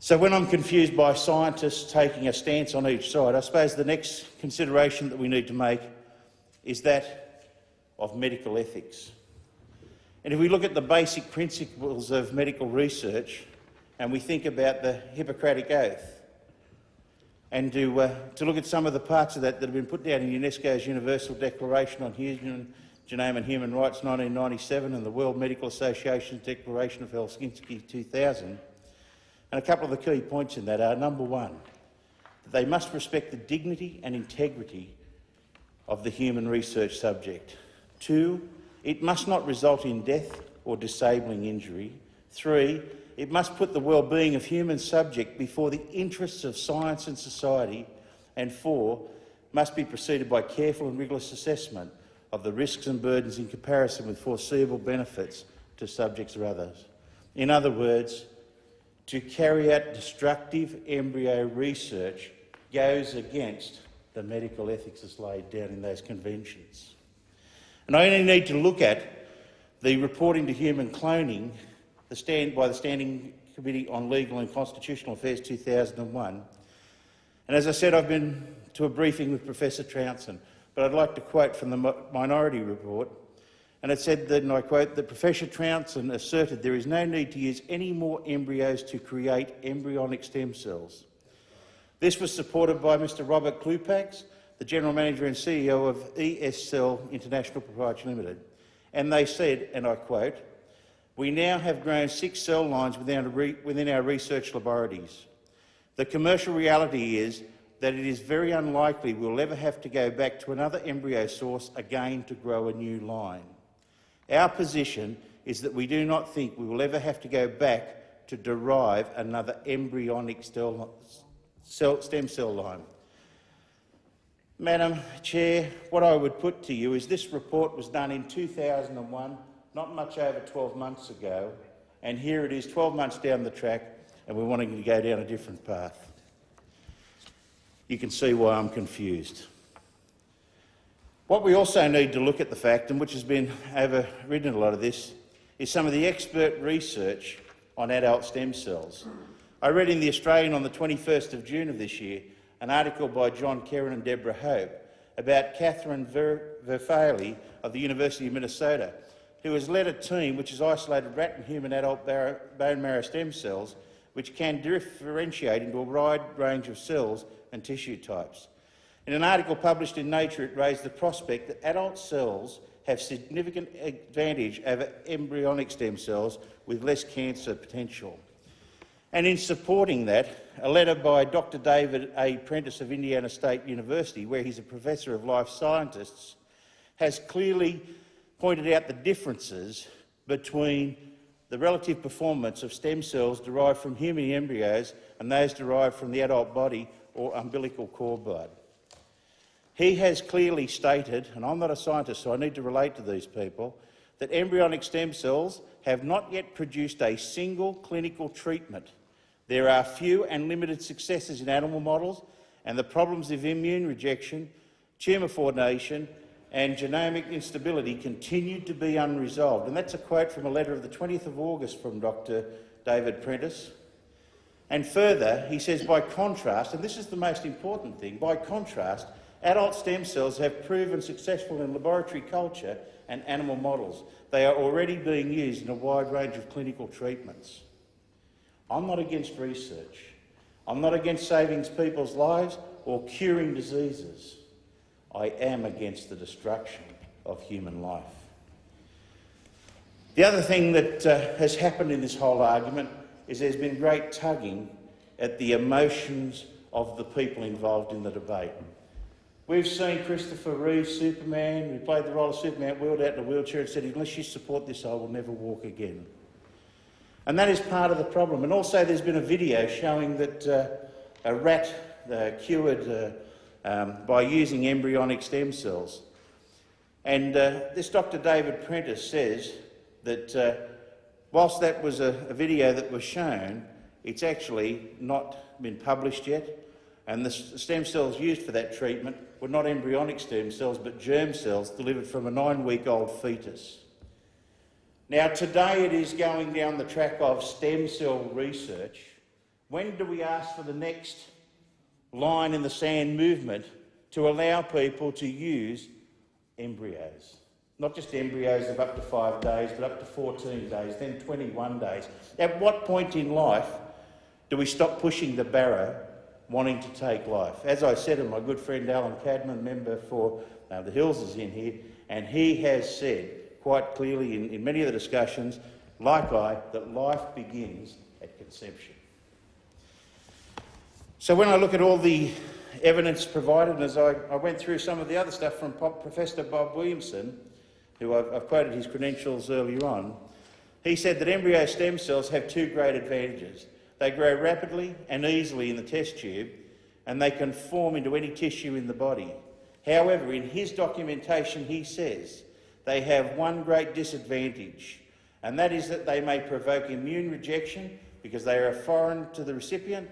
So when I'm confused by scientists taking a stance on each side, I suppose the next consideration that we need to make is that of medical ethics. And if we look at the basic principles of medical research and we think about the Hippocratic Oath, and to, uh, to look at some of the parts of that that have been put down in UNESCO's Universal Declaration on Human Genome and Human Rights 1997 and the World Medical Association's Declaration of Helsinki 2000, and a couple of the key points in that are, number one, that they must respect the dignity and integrity of the human research subject. Two, it must not result in death or disabling injury. Three, it must put the well-being of human subject before the interests of science and society. And four, must be preceded by careful and rigorous assessment of the risks and burdens in comparison with foreseeable benefits to subjects or others. In other words, to carry out destructive embryo research goes against the medical ethics as laid down in those conventions. And I only need to look at the reporting to human cloning the stand, by the Standing Committee on Legal and Constitutional Affairs 2001. And as I said, I've been to a briefing with Professor Trounson, but I'd like to quote from the Minority Report and it said that, and I quote, that Professor Trounson asserted there is no need to use any more embryos to create embryonic stem cells. This was supported by Mr Robert Klupacs, the General Manager and CEO of ESCell International Proprietary Limited. And they said, and I quote, we now have grown six cell lines within our, research laboratories. The commercial reality is that it is very unlikely we'll ever have to go back to another embryo source again to grow a new line. Our position is that we do not think we will ever have to go back to derive another embryonic stem cell line. Madam Chair, what I would put to you is this report was done in 2001, not much over 12 months ago, and here it is 12 months down the track and we're wanting to go down a different path. You can see why I'm confused. What we also need to look at the fact, and which has been overridden a lot of this, is some of the expert research on adult stem cells. I read in The Australian on the 21st of June of this year an article by John Kerrin and Deborah Hope about Catherine Ver Verfaillie of the University of Minnesota, who has led a team which has isolated rat and human adult bone marrow stem cells which can differentiate into a wide range of cells and tissue types. In an article published in Nature, it raised the prospect that adult cells have significant advantage over embryonic stem cells with less cancer potential. And in supporting that, a letter by Dr David A. Prentice of Indiana State University, where he's a professor of life scientists, has clearly pointed out the differences between the relative performance of stem cells derived from human embryos and those derived from the adult body or umbilical cord blood. He has clearly stated, and I'm not a scientist so I need to relate to these people, that embryonic stem cells have not yet produced a single clinical treatment. There are few and limited successes in animal models and the problems of immune rejection, tumour formation and genomic instability continue to be unresolved. And that's a quote from a letter of the 20th of August from Dr David Prentice. And further, he says, by contrast, and this is the most important thing, by contrast, adult stem cells have proven successful in laboratory culture and animal models. They are already being used in a wide range of clinical treatments. I'm not against research. I'm not against saving people's lives or curing diseases. I am against the destruction of human life. The other thing that uh, has happened in this whole argument is there's been great tugging at the emotions of the people involved in the debate. We've seen Christopher Reeve, Superman, who played the role of Superman, wheeled out in a wheelchair and said, unless you support this, I will never walk again. And that is part of the problem. And also there's been a video showing that uh, a rat uh, cured uh, um, by using embryonic stem cells. And uh, this Dr David Prentice says that uh, whilst that was a, a, video that was shown, it's actually not been published yet. And the stem cells used for that treatment were not embryonic stem cells, but germ cells delivered from a nine-week-old fetus. Now, today it is going down the track of stem cell research. When do we ask for the next line in the sand movement to allow people to use embryos. Not just embryos of up to five days, but up to 14 days, then 21 days. At what point in life do we stop pushing the barrow, wanting to take life? As I said, and my good friend Alan Cadman, member for uh, the Hills, is in here, and he has said quite clearly in, in many of the discussions, like I, that life begins at conception. So when I look at all the evidence provided, and as I, I went through some of the other stuff from Professor Bob Williamson, who I've, I've quoted his credentials earlier on, he said that embryo stem cells have two great advantages. They grow rapidly and easily in the test tube, and they can form into any tissue in the body. However, in his documentation, he says they have one great disadvantage, and that is that they may provoke immune rejection because they are foreign to the recipient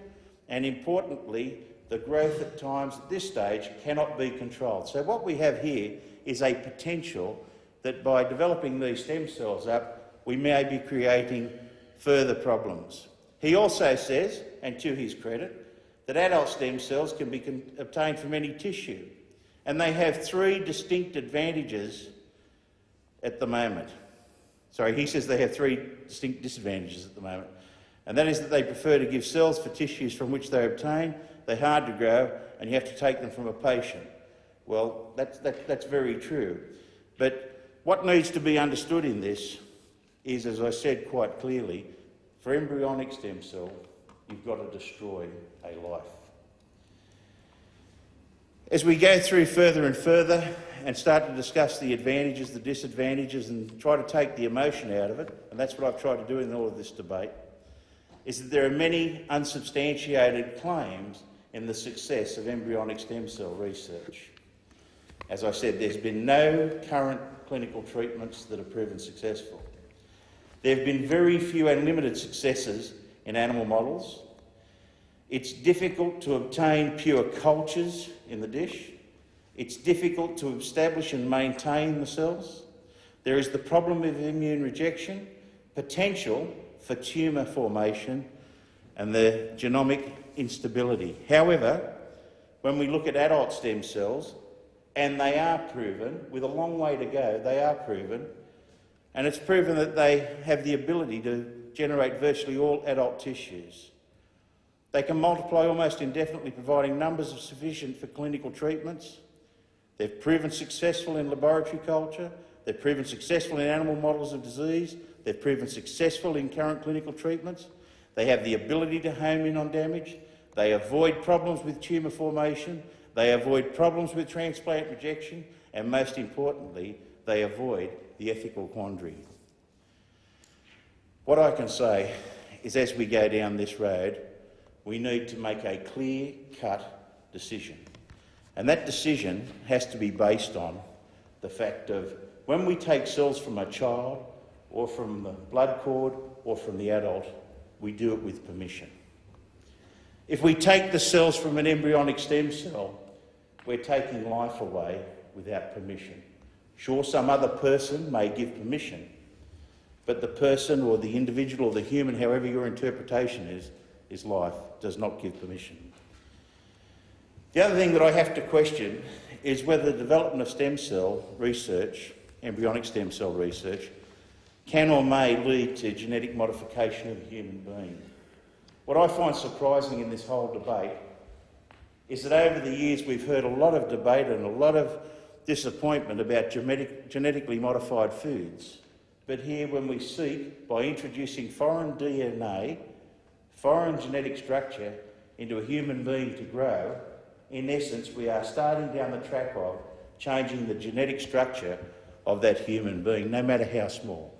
and importantly, the growth at times at this stage cannot be controlled. So what we have here is a potential that by developing these stem cells up, we may be creating further problems. He also says, and to his credit, that adult stem cells can be obtained from any tissue, and they have three distinct advantages at the moment. Sorry, he says they have three distinct disadvantages at the moment and that is that they prefer to give cells for tissues from which they obtain. They're hard to grow, and you have to take them from a patient. Well, that's, that, that's very true. But what needs to be understood in this is, as I said quite clearly, for embryonic stem cell you've got to destroy a life. As we go through further and further and start to discuss the advantages, the disadvantages, and try to take the emotion out of it, and that's what I've tried to do in all of this debate, is that there are many unsubstantiated claims in the success of embryonic stem cell research. As I said, there's been no current clinical treatments that have proven successful. There have been very few and limited successes in animal models. It's difficult to obtain pure cultures in the dish. It's difficult to establish and maintain the cells. There is the problem of immune rejection, potential for tumour formation, and the genomic instability. However, when we look at adult stem cells, and they are proven, with a long way to go, they are proven, and it's proven that they have the ability to generate virtually all adult tissues. They can multiply almost indefinitely, providing numbers sufficient for clinical treatments. They've proven successful in laboratory culture. They've proven successful in animal models of disease. They've proven successful in current clinical treatments. They have the ability to home in on damage. They avoid problems with tumour formation. They avoid problems with transplant rejection. And most importantly, they avoid the ethical quandary. What I can say is as we go down this road, we need to make a clear-cut decision. And that decision has to be based on the fact of when we take cells from a child or from the blood cord or from the adult, we do it with permission. If we take the cells from an embryonic stem cell, we're taking life away without permission. Sure, some other person may give permission, but the person or the individual or the human, however your interpretation is, is life, does not give permission. The other thing that I have to question is whether the development of stem cell research, embryonic stem cell research, can or may lead to genetic modification of a human being. What I find surprising in this whole debate is that over the years we've heard a lot of debate and a lot of disappointment about genetic, genetically modified foods. But here, when we seek, by introducing foreign DNA, foreign genetic structure into a human being to grow, in essence, we are starting down the track of changing the genetic structure of that human being, no matter how small.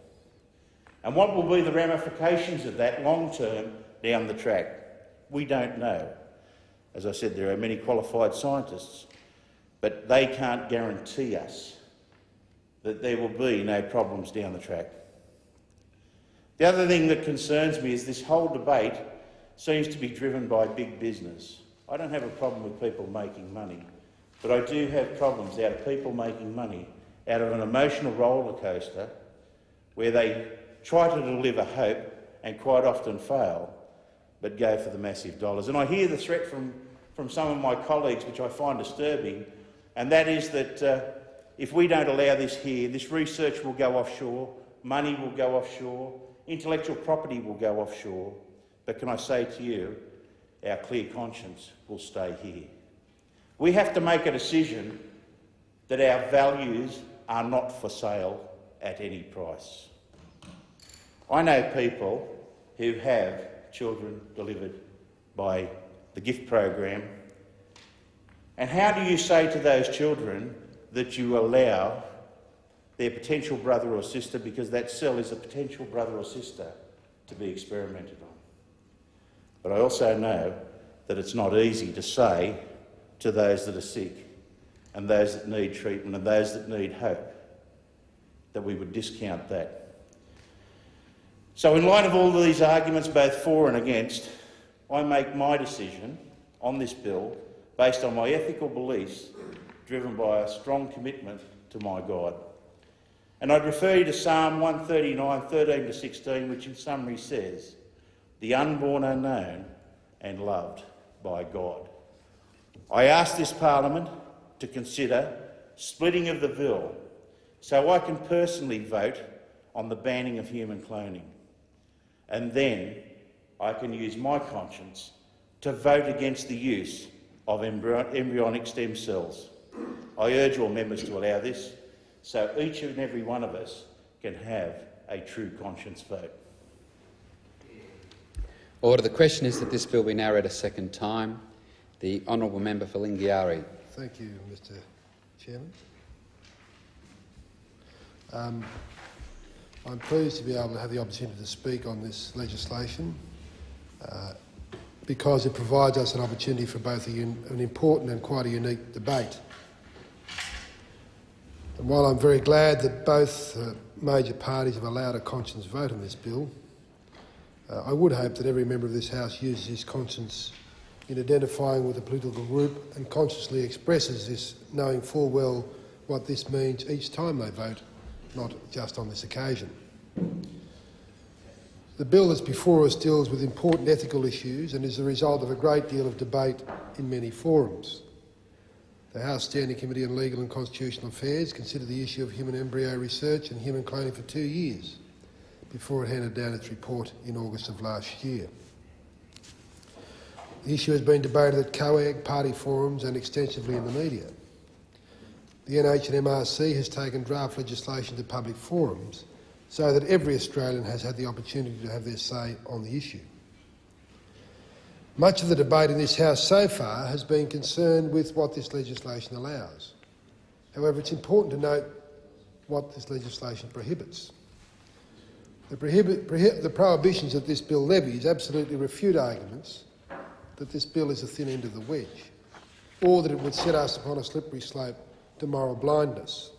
And what will be the ramifications of that long term down the track? We don't know. As I said, there are many qualified scientists, but they can't guarantee us that there will be no problems down the track. The other thing that concerns me is this whole debate seems to be driven by big business. I don't have a problem with people making money, but I do have problems out of people making money out of an emotional roller coaster where they try to deliver hope and quite often fail, but go for the massive dollars. And I hear the threat from, from some of my colleagues, which I find disturbing, and that is that uh, if we don't allow this here, this research will go offshore, money will go offshore, intellectual property will go offshore. But can I say to you, our clear conscience will stay here. We have to make a decision that our values are not for sale at any price. I know people who have children delivered by the gift program. And how do you say to those children that you allow their potential brother or sister, because that cell is a potential brother or sister, to be experimented on? But I also know that it's not easy to say to those that are sick and those that need treatment and those that need hope that we would discount that. So, in light of all these arguments, both for and against, I make my decision on this bill based on my ethical beliefs, driven by a strong commitment to my God. And I'd refer you to Psalm 139, 13 to 16, which in summary says, The unborn are known and loved by God. I ask this Parliament to consider splitting of the bill so I can personally vote on the banning of human cloning. And then I can use my conscience to vote against the use of embryonic stem cells. I urge all members to allow this so each and every one of us can have a true conscience vote. Order. The question is that this bill be now read a second time. The honourable member for Lingiari. Thank you, Mr Chairman. Um, I'm pleased to be able to have the opportunity to speak on this legislation uh, because it provides us an opportunity for both an important and quite a unique debate. And while I'm very glad that both uh, major parties have allowed a conscience vote on this bill, uh, I would hope that every member of this House uses his conscience in identifying with a political group and consciously expresses this, knowing full well what this means each time they vote, not just on this occasion. The bill that's before us deals with important ethical issues and is the result of a great deal of debate in many forums. The House Standing Committee on Legal and Constitutional Affairs considered the issue of human embryo research and human cloning for two years before it handed down its report in August of last year. The issue has been debated at COAG, party forums and extensively in the media. The NH and MRC has taken draft legislation to public forums so that every Australian has had the opportunity to have their say on the issue. Much of the debate in this House so far has been concerned with what this legislation allows. However, it's important to note what this legislation prohibits. The, the prohibitions that this bill levies absolutely refute arguments that this bill is a thin end of the wedge, or that it would set us upon a slippery slope to moral blindness.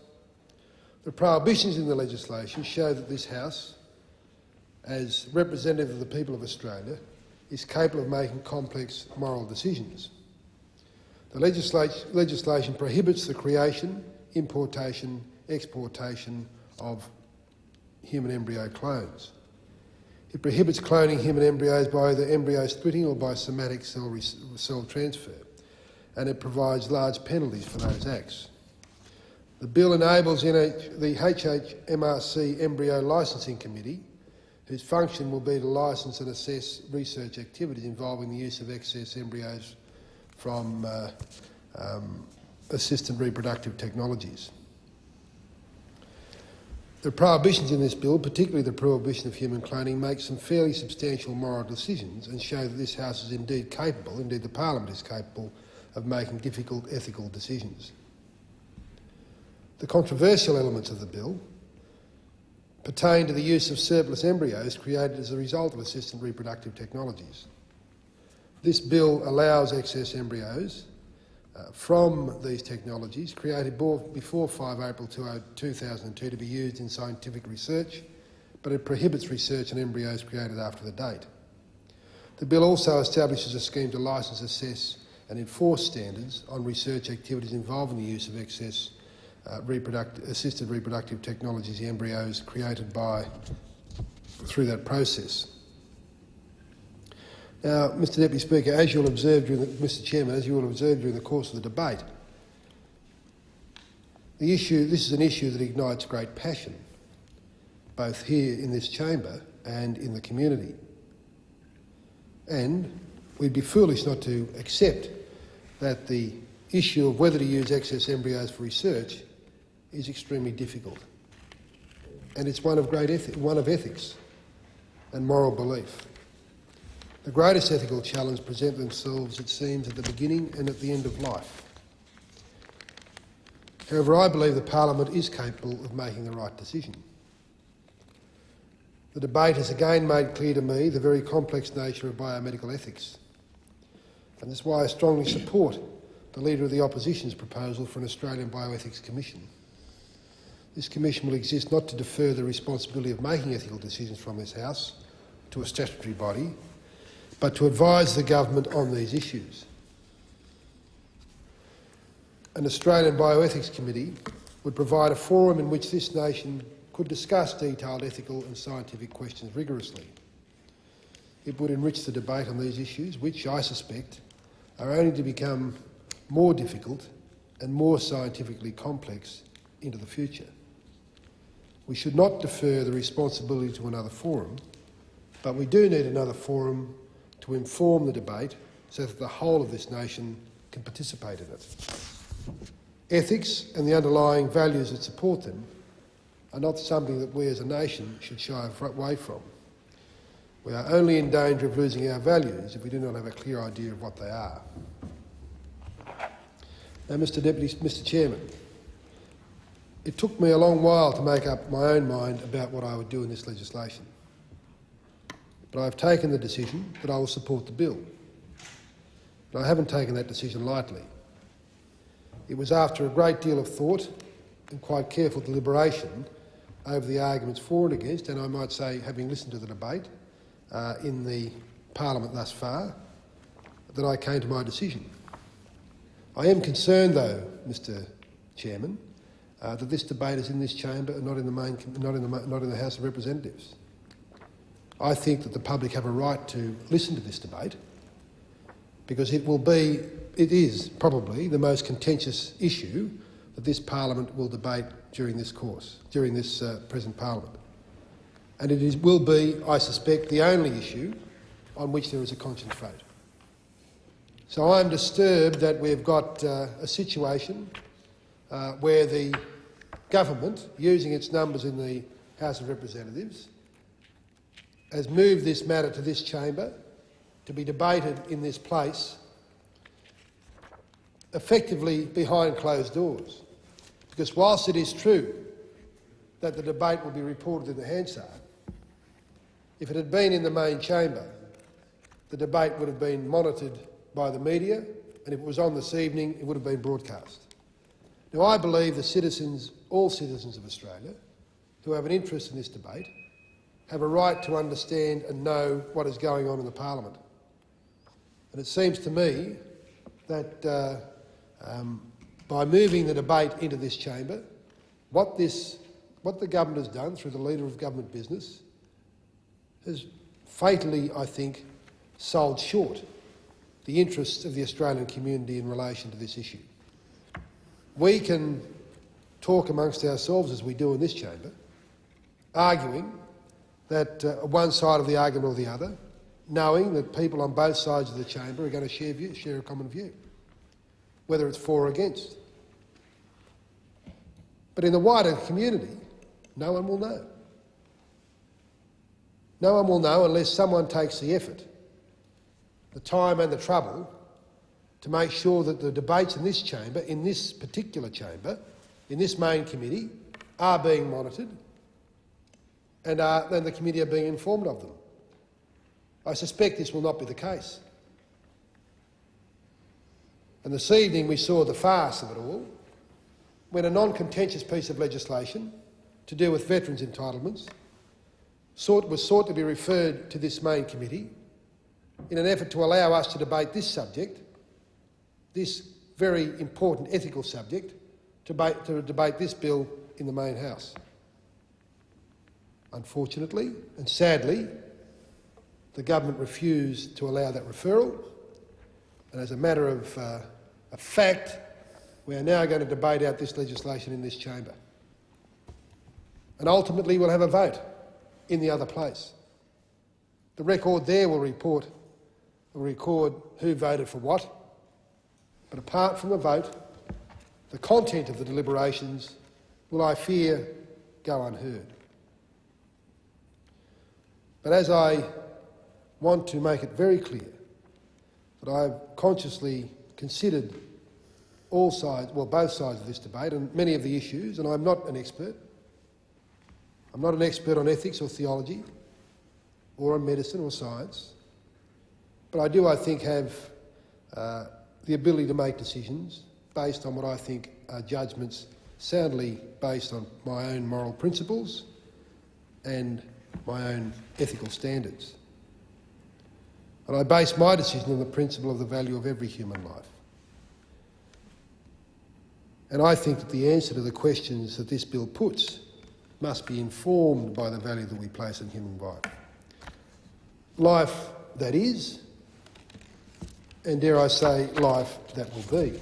The prohibitions in the legislation show that this House, as representative of the people of Australia, is capable of making complex moral decisions. The legislation prohibits the creation, importation, exportation of human embryo clones. It prohibits cloning human embryos by either embryo splitting or by somatic cell, cell transfer, and it provides large penalties for those acts. The bill enables NH, the NHMRC Embryo Licensing Committee, whose function will be to licence and assess research activities involving the use of excess embryos from uh, um, assisted reproductive technologies. The prohibitions in this bill, particularly the prohibition of human cloning, make some fairly substantial moral decisions and show that this House is indeed capable, indeed the Parliament is capable, of making difficult ethical decisions. The controversial elements of the bill pertain to the use of surplus embryos created as a result of assisted reproductive technologies. This bill allows excess embryos uh, from these technologies created before 5 April 2002 to be used in scientific research, but it prohibits research on embryos created after the date. The bill also establishes a scheme to licence, assess and enforce standards on research activities involving the use of excess uh, assisted reproductive technologies, embryos created by through that process. Now, Mr Deputy Speaker, as you'll observe during the, Mr Chairman, as you will observe during the course of the debate, the issue, this is an issue that ignites great passion, both here in this chamber and in the community. And we'd be foolish not to accept that the issue of whether to use excess embryos for research is extremely difficult. And it's one of great one of ethics and moral belief. The greatest ethical challenge present themselves, it seems, at the beginning and at the end of life. However, I believe the Parliament is capable of making the right decision. The debate has again made clear to me the very complex nature of biomedical ethics. And that's why I strongly support the Leader of the Opposition's proposal for an Australian Bioethics Commission. This commission will exist not to defer the responsibility of making ethical decisions from this House to a statutory body, but to advise the government on these issues. An Australian Bioethics Committee would provide a forum in which this nation could discuss detailed ethical and scientific questions rigorously. It would enrich the debate on these issues, which, I suspect, are only to become more difficult and more scientifically complex into the future. We should not defer the responsibility to another forum, but we do need another forum to inform the debate so that the whole of this nation can participate in it. Ethics and the underlying values that support them are not something that we as a nation should shy away from. We are only in danger of losing our values if we do not have a clear idea of what they are. Now, Mr Deputy, Mr Chairman, it took me a long while to make up my own mind about what I would do in this legislation. But I've taken the decision that I will support the bill. But I haven't taken that decision lightly. It was after a great deal of thought and quite careful deliberation over the arguments for and against, and I might say, having listened to the debate uh, in the parliament thus far, that I came to my decision. I am concerned, though, Mr Chairman, uh, that this debate is in this chamber and not in the main, not in the, not in the House of Representatives. I think that the public have a right to listen to this debate because it will be, it is probably the most contentious issue that this parliament will debate during this course, during this uh, present parliament. And it is, will be, I suspect, the only issue on which there is a conscience vote. So I'm disturbed that we've got uh, a situation uh, where the government, using its numbers in the House of Representatives, has moved this matter to this chamber to be debated in this place, effectively behind closed doors. Because whilst it is true that the debate will be reported in the Hansard, if it had been in the main chamber, the debate would have been monitored by the media, and if it was on this evening, it would have been broadcast. Now, I believe the citizens, all citizens of Australia, who have an interest in this debate, have a right to understand and know what is going on in the parliament. And it seems to me that uh, um, by moving the debate into this chamber, what, this, what the government has done through the Leader of Government Business has fatally, I think, sold short the interests of the Australian community in relation to this issue. We can talk amongst ourselves, as we do in this chamber, arguing that uh, one side of the argument or the other, knowing that people on both sides of the chamber are going to share, view, share a common view, whether it's for or against. But in the wider community, no one will know. No one will know unless someone takes the effort, the time and the trouble to make sure that the debates in this chamber, in this particular chamber, in this main committee, are being monitored and, uh, are, and the committee are being informed of them. I suspect this will not be the case. And this evening we saw the farce of it all when a non-contentious piece of legislation to do with veterans' entitlements sought, was sought to be referred to this main committee in an effort to allow us to debate this subject, this very important ethical subject, to to debate this bill in the main house. Unfortunately and sadly, the government refused to allow that referral, and as a matter of, uh, fact, we are now going to debate out this legislation in this chamber. And ultimately we'll have a vote in the other place. The record there will report, will record who voted for what, but apart from the vote, the content of the deliberations will, I fear, go unheard. But as I want to make it very clear that I have consciously considered all sides, well, both sides of this debate and many of the issues, and I'm not an expert. I'm not an expert on ethics or theology or on medicine or science, but I do, I think, have uh, the ability to make decisions based on what I think are judgments soundly based on my own moral principles and my own ethical standards. And I base my decision on the principle of the value of every human life. And I think that the answer to the questions that this bill puts must be informed by the value that we place on human life. Life that is, and dare I say, life that will be.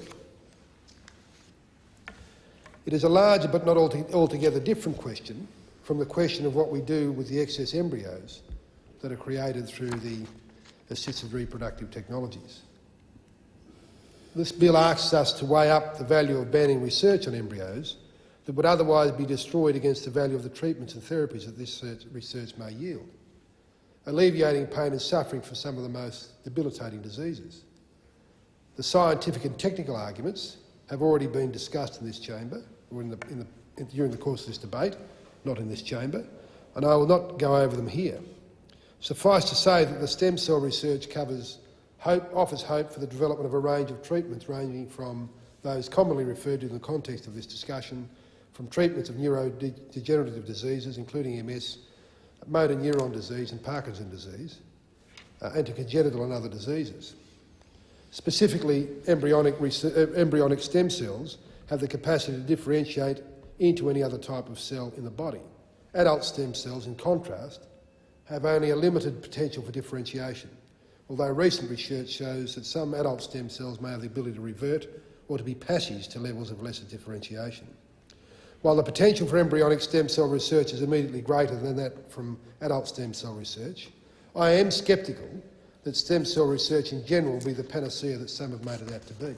It is a larger but not altogether different question from the question of what we do with the excess embryos that are created through the assisted reproductive technologies. This bill asks us to weigh up the value of banning research on embryos that would otherwise be destroyed against the value of the treatments and therapies that this research may yield. alleviating pain and suffering for some of the most debilitating diseases. The scientific and technical arguments have already been discussed in this chamber or in the, in the, in, during the course of this debate, not in this chamber, and I will not go over them here. Suffice to say that the stem cell research covers hope, offers hope for the development of a range of treatments ranging from those commonly referred to in the context of this discussion, from treatments of neurodegenerative diseases, including MS, motor neuron disease and Parkinson's disease, uh, and to congenital and other diseases. Specifically, embryonic, uh, embryonic stem cells have the capacity to differentiate into any other type of cell in the body. Adult stem cells, in contrast, have only a limited potential for differentiation, although recent research shows that some adult stem cells may have the ability to revert or to be passage to levels of lesser differentiation. While the potential for embryonic stem cell research is immediately greater than that from adult stem cell research, I am sceptical that stem cell research in general will be the panacea that some have made it out to be.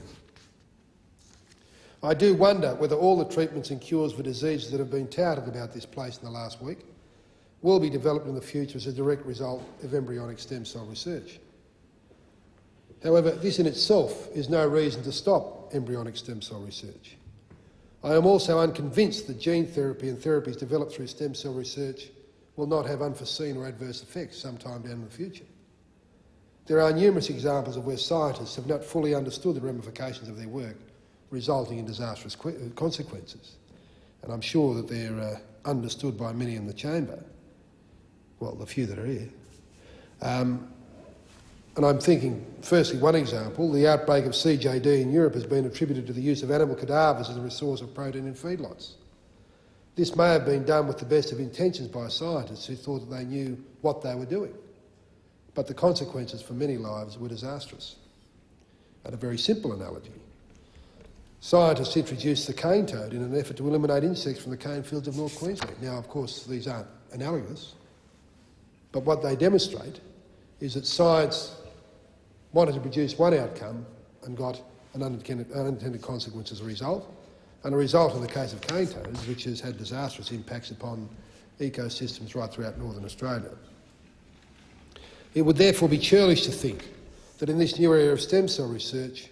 I do wonder whether all the treatments and cures for diseases that have been touted about this place in the last week will be developed in the future as a direct result of embryonic stem cell research. However, this in itself is no reason to stop embryonic stem cell research. I am also unconvinced that gene therapy and therapies developed through stem cell research will not have unforeseen or adverse effects sometime down in the future. There are numerous examples of where scientists have not fully understood the ramifications of their work, resulting in disastrous consequences. And I'm sure that they're uh, understood by many in the chamber, well, the few that are here. Um, and I'm thinking, firstly, one example, the outbreak of CJD in Europe has been attributed to the use of animal cadavers as a resource of protein in feedlots. This may have been done with the best of intentions by scientists who thought that they knew what they were doing. But the consequences for many lives were disastrous. And a very simple analogy. Scientists introduced the cane toad in an effort to eliminate insects from the cane fields of North Queensland. Now, of course, these aren't analogous, but what they demonstrate is that science wanted to produce one outcome and got an unintended, unintended consequence as a result, and a result in the case of cane toads, which has had disastrous impacts upon ecosystems right throughout northern Australia. It would therefore be churlish to think that in this new area of stem cell research,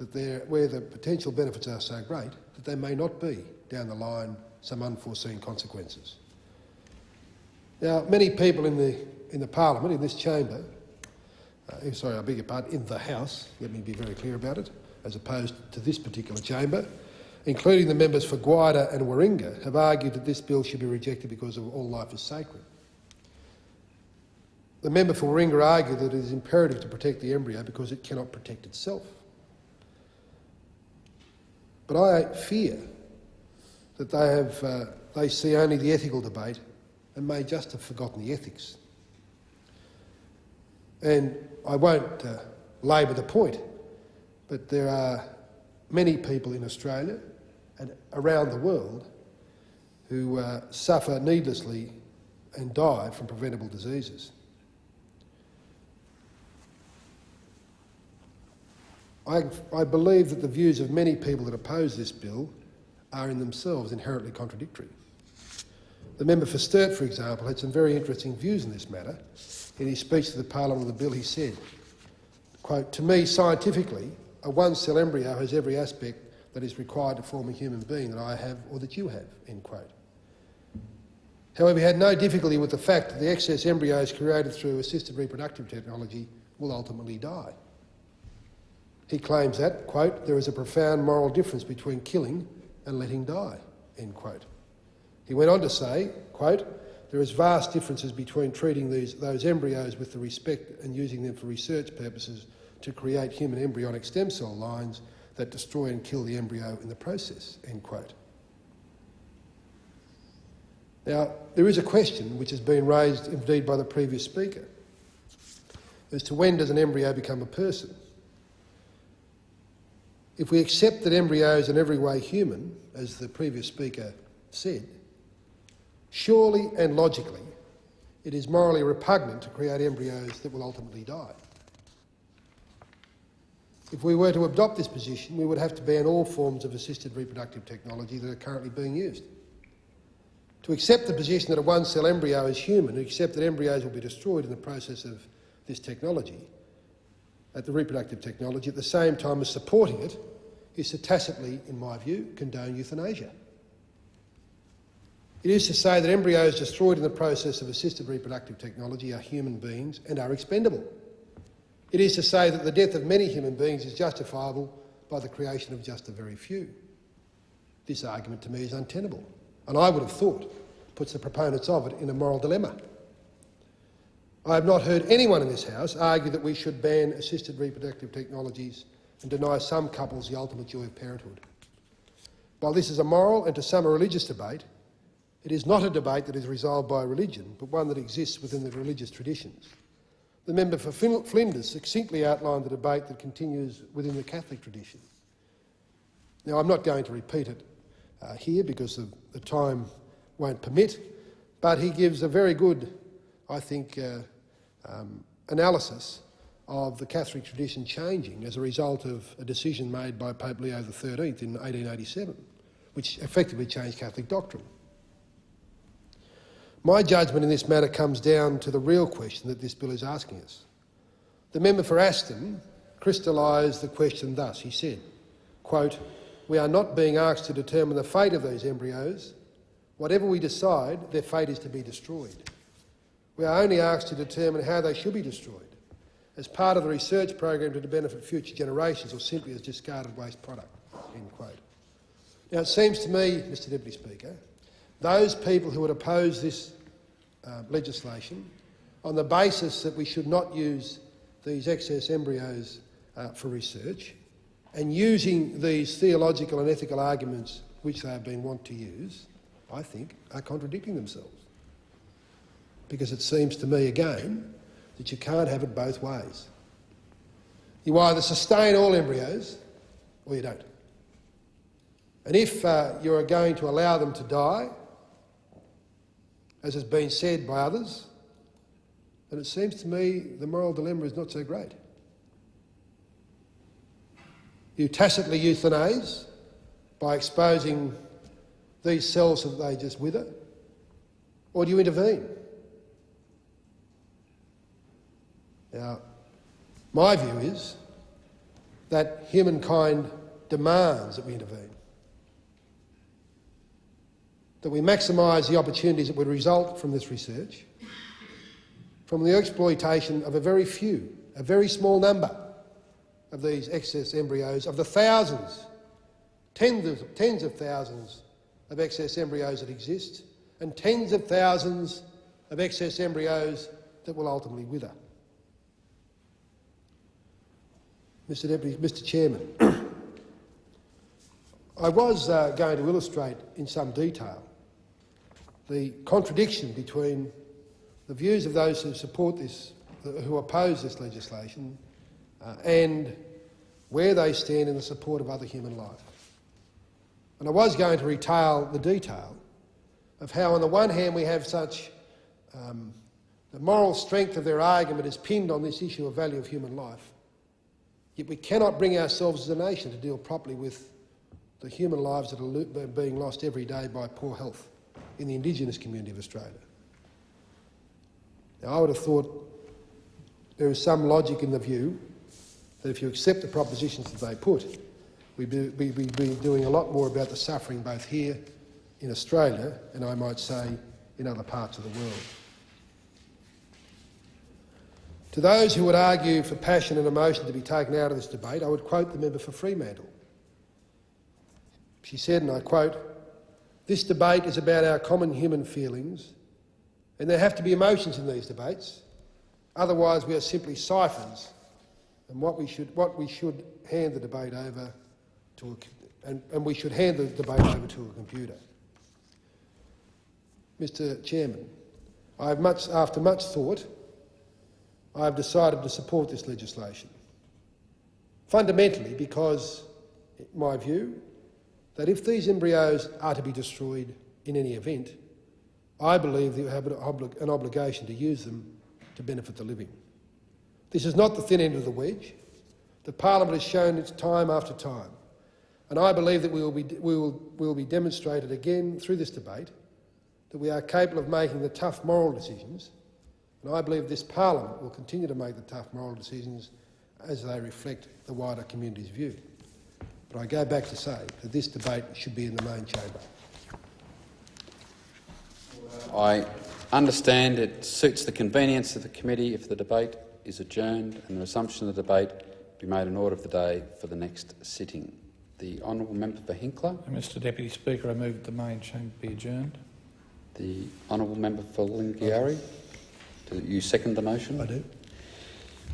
that where the potential benefits are so great, that there may not be, down the line, some unforeseen consequences. Now, many people in the, in the parliament, in this chamber, uh, sorry, I beg your pardon, in the House, let me be very clear about it, as opposed to this particular chamber, including the members for Gwydir and Warringah, have argued that this bill should be rejected because of all life is sacred. The member for Warringah argued that it is imperative to protect the embryo because it cannot protect itself. But I fear that they, have, uh, they see only the ethical debate and may just have forgotten the ethics. And I won't uh, labour the point, but there are many people in Australia and around the world who uh, suffer needlessly and die from preventable diseases. I, I, believe that the views of many people that oppose this bill are in themselves inherently contradictory. The member for Sturt, for example, had some very interesting views in this matter, in his speech to the Parliament of the bill, he said, quote, To me, scientifically, a one-cell embryo has every aspect that is required to form a human being that I have or that you have, end quote. However, he had no difficulty with the fact that the excess embryos created through assisted reproductive technology will ultimately die. He claims that, quote, there is a profound moral difference between killing and letting die, end quote. He went on to say, quote, there is vast differences between treating these, those embryos with the respect and using them for research purposes to create human embryonic stem cell lines that destroy and kill the embryo in the process, end quote. Now, there is a question which has been raised indeed by the previous speaker as to when does an embryo become a person? If we accept that embryos are in every way human, as the previous speaker said, Surely and logically, it is morally repugnant to create embryos that will ultimately die. If we were to adopt this position, we would have to ban all forms of assisted reproductive technology that are currently being used. To accept the position that a one-cell embryo is human, to accept that embryos will be destroyed in the process of this technology, at the reproductive technology, at the same time as supporting it, is to tacitly, in my view, condone euthanasia. It is to say that embryos destroyed in the process of assisted reproductive technology are human beings and are expendable. It is to say that the death of many human beings is justifiable by the creation of just a very few. This argument to me is untenable, and I would have thought puts the proponents of it in a moral dilemma. I have not heard anyone in this House argue that we should ban assisted reproductive technologies and deny some couples the ultimate joy of parenthood. While this is a moral and to some a religious debate, it is not a debate that is resolved by religion, but one that exists within the religious traditions. The member for Flinders succinctly outlined the debate that continues within the Catholic tradition. Now, I'm not going to repeat it uh, here because the, the, time won't permit, but he gives a very good, I think, uh, um, analysis of the Catholic tradition changing as a result of a decision made by Pope Leo XIII in 1887, which effectively changed Catholic doctrine. My judgment in this matter comes down to the real question that this bill is asking us. The member for Aston crystallised the question thus. He said, quote, we are not being asked to determine the fate of those embryos. Whatever we decide, their fate is to be destroyed. We are only asked to determine how they should be destroyed, as part of the research program to benefit future generations or simply as discarded waste product. End quote. Now, it seems to me, Mr Deputy Speaker, those people who would oppose this uh, legislation on the basis that we should not use these excess embryos uh, for research and using these theological and ethical arguments which they have been wont to use, I think, are contradicting themselves. Because it seems to me, again, that you can't have it both ways. You either sustain all embryos or you don't. And if uh, you're going to allow them to die, as has been said by others, then it seems to me the moral dilemma is not so great. You tacitly euthanize by exposing these cells so that they just wither, or do you intervene? Now, my view is that humankind demands that we intervene that we maximise the opportunities that would result from this research, from the exploitation of a very few, a very small number of these excess embryos, of the thousands, tens of, tens of thousands of excess embryos that exist, and tens of thousands of excess embryos that will ultimately wither. Mr Deputy, Mr Chairman, <clears throat> I was uh, going to illustrate in some detail the contradiction between the views of those who support this, who oppose this legislation, uh, and where they stand in the support of other human life. And I was going to retail the detail of how, on the one hand, we have such um, the moral strength of their argument is pinned on this issue of value of human life, yet we cannot bring ourselves as a nation to deal properly with the human lives that are being lost every day by poor health in the Indigenous community of Australia. Now, I would have thought there is some logic in the view that if you accept the propositions that they put, we'd be, we'd be doing a lot more about the suffering both here in Australia and I might say in other parts of the world. To those who would argue for passion and emotion to be taken out of this debate, I would quote the member for Fremantle. She said, and I quote, this debate is about our common human feelings, and there have to be emotions in these debates. Otherwise, we are simply ciphers, and what we should, what we should hand the debate over to a, and, and we should hand the debate over to a computer. Mr Chairman, I have much, after much thought, I have decided to support this legislation. Fundamentally because, in my view, that if these embryos are to be destroyed in any event, I believe that you have an, an obligation to use them to benefit the living. This is not the thin end of the wedge. The parliament has shown its time after time, and I believe that we will be, we will, we will be demonstrated again through this debate that we are capable of making the tough moral decisions, and I believe this parliament will continue to make the tough moral decisions as they reflect the wider community's view. But I go back to say that this debate should be in the main chamber. I understand it suits the convenience of the committee if the debate is adjourned and the resumption of the debate be made an order of the day for the next sitting. The honourable member for Hinkler. Mr Deputy Speaker, I move that the main chamber be adjourned. The honourable member for Lingiari. Do you second the motion? I do.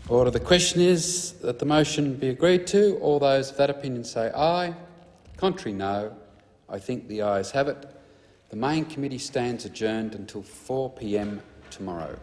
Order. The question is that the motion be agreed to. All those of that opinion say aye. Contrary, no. I think the ayes have it. The main committee stands adjourned until 4 p.m. tomorrow.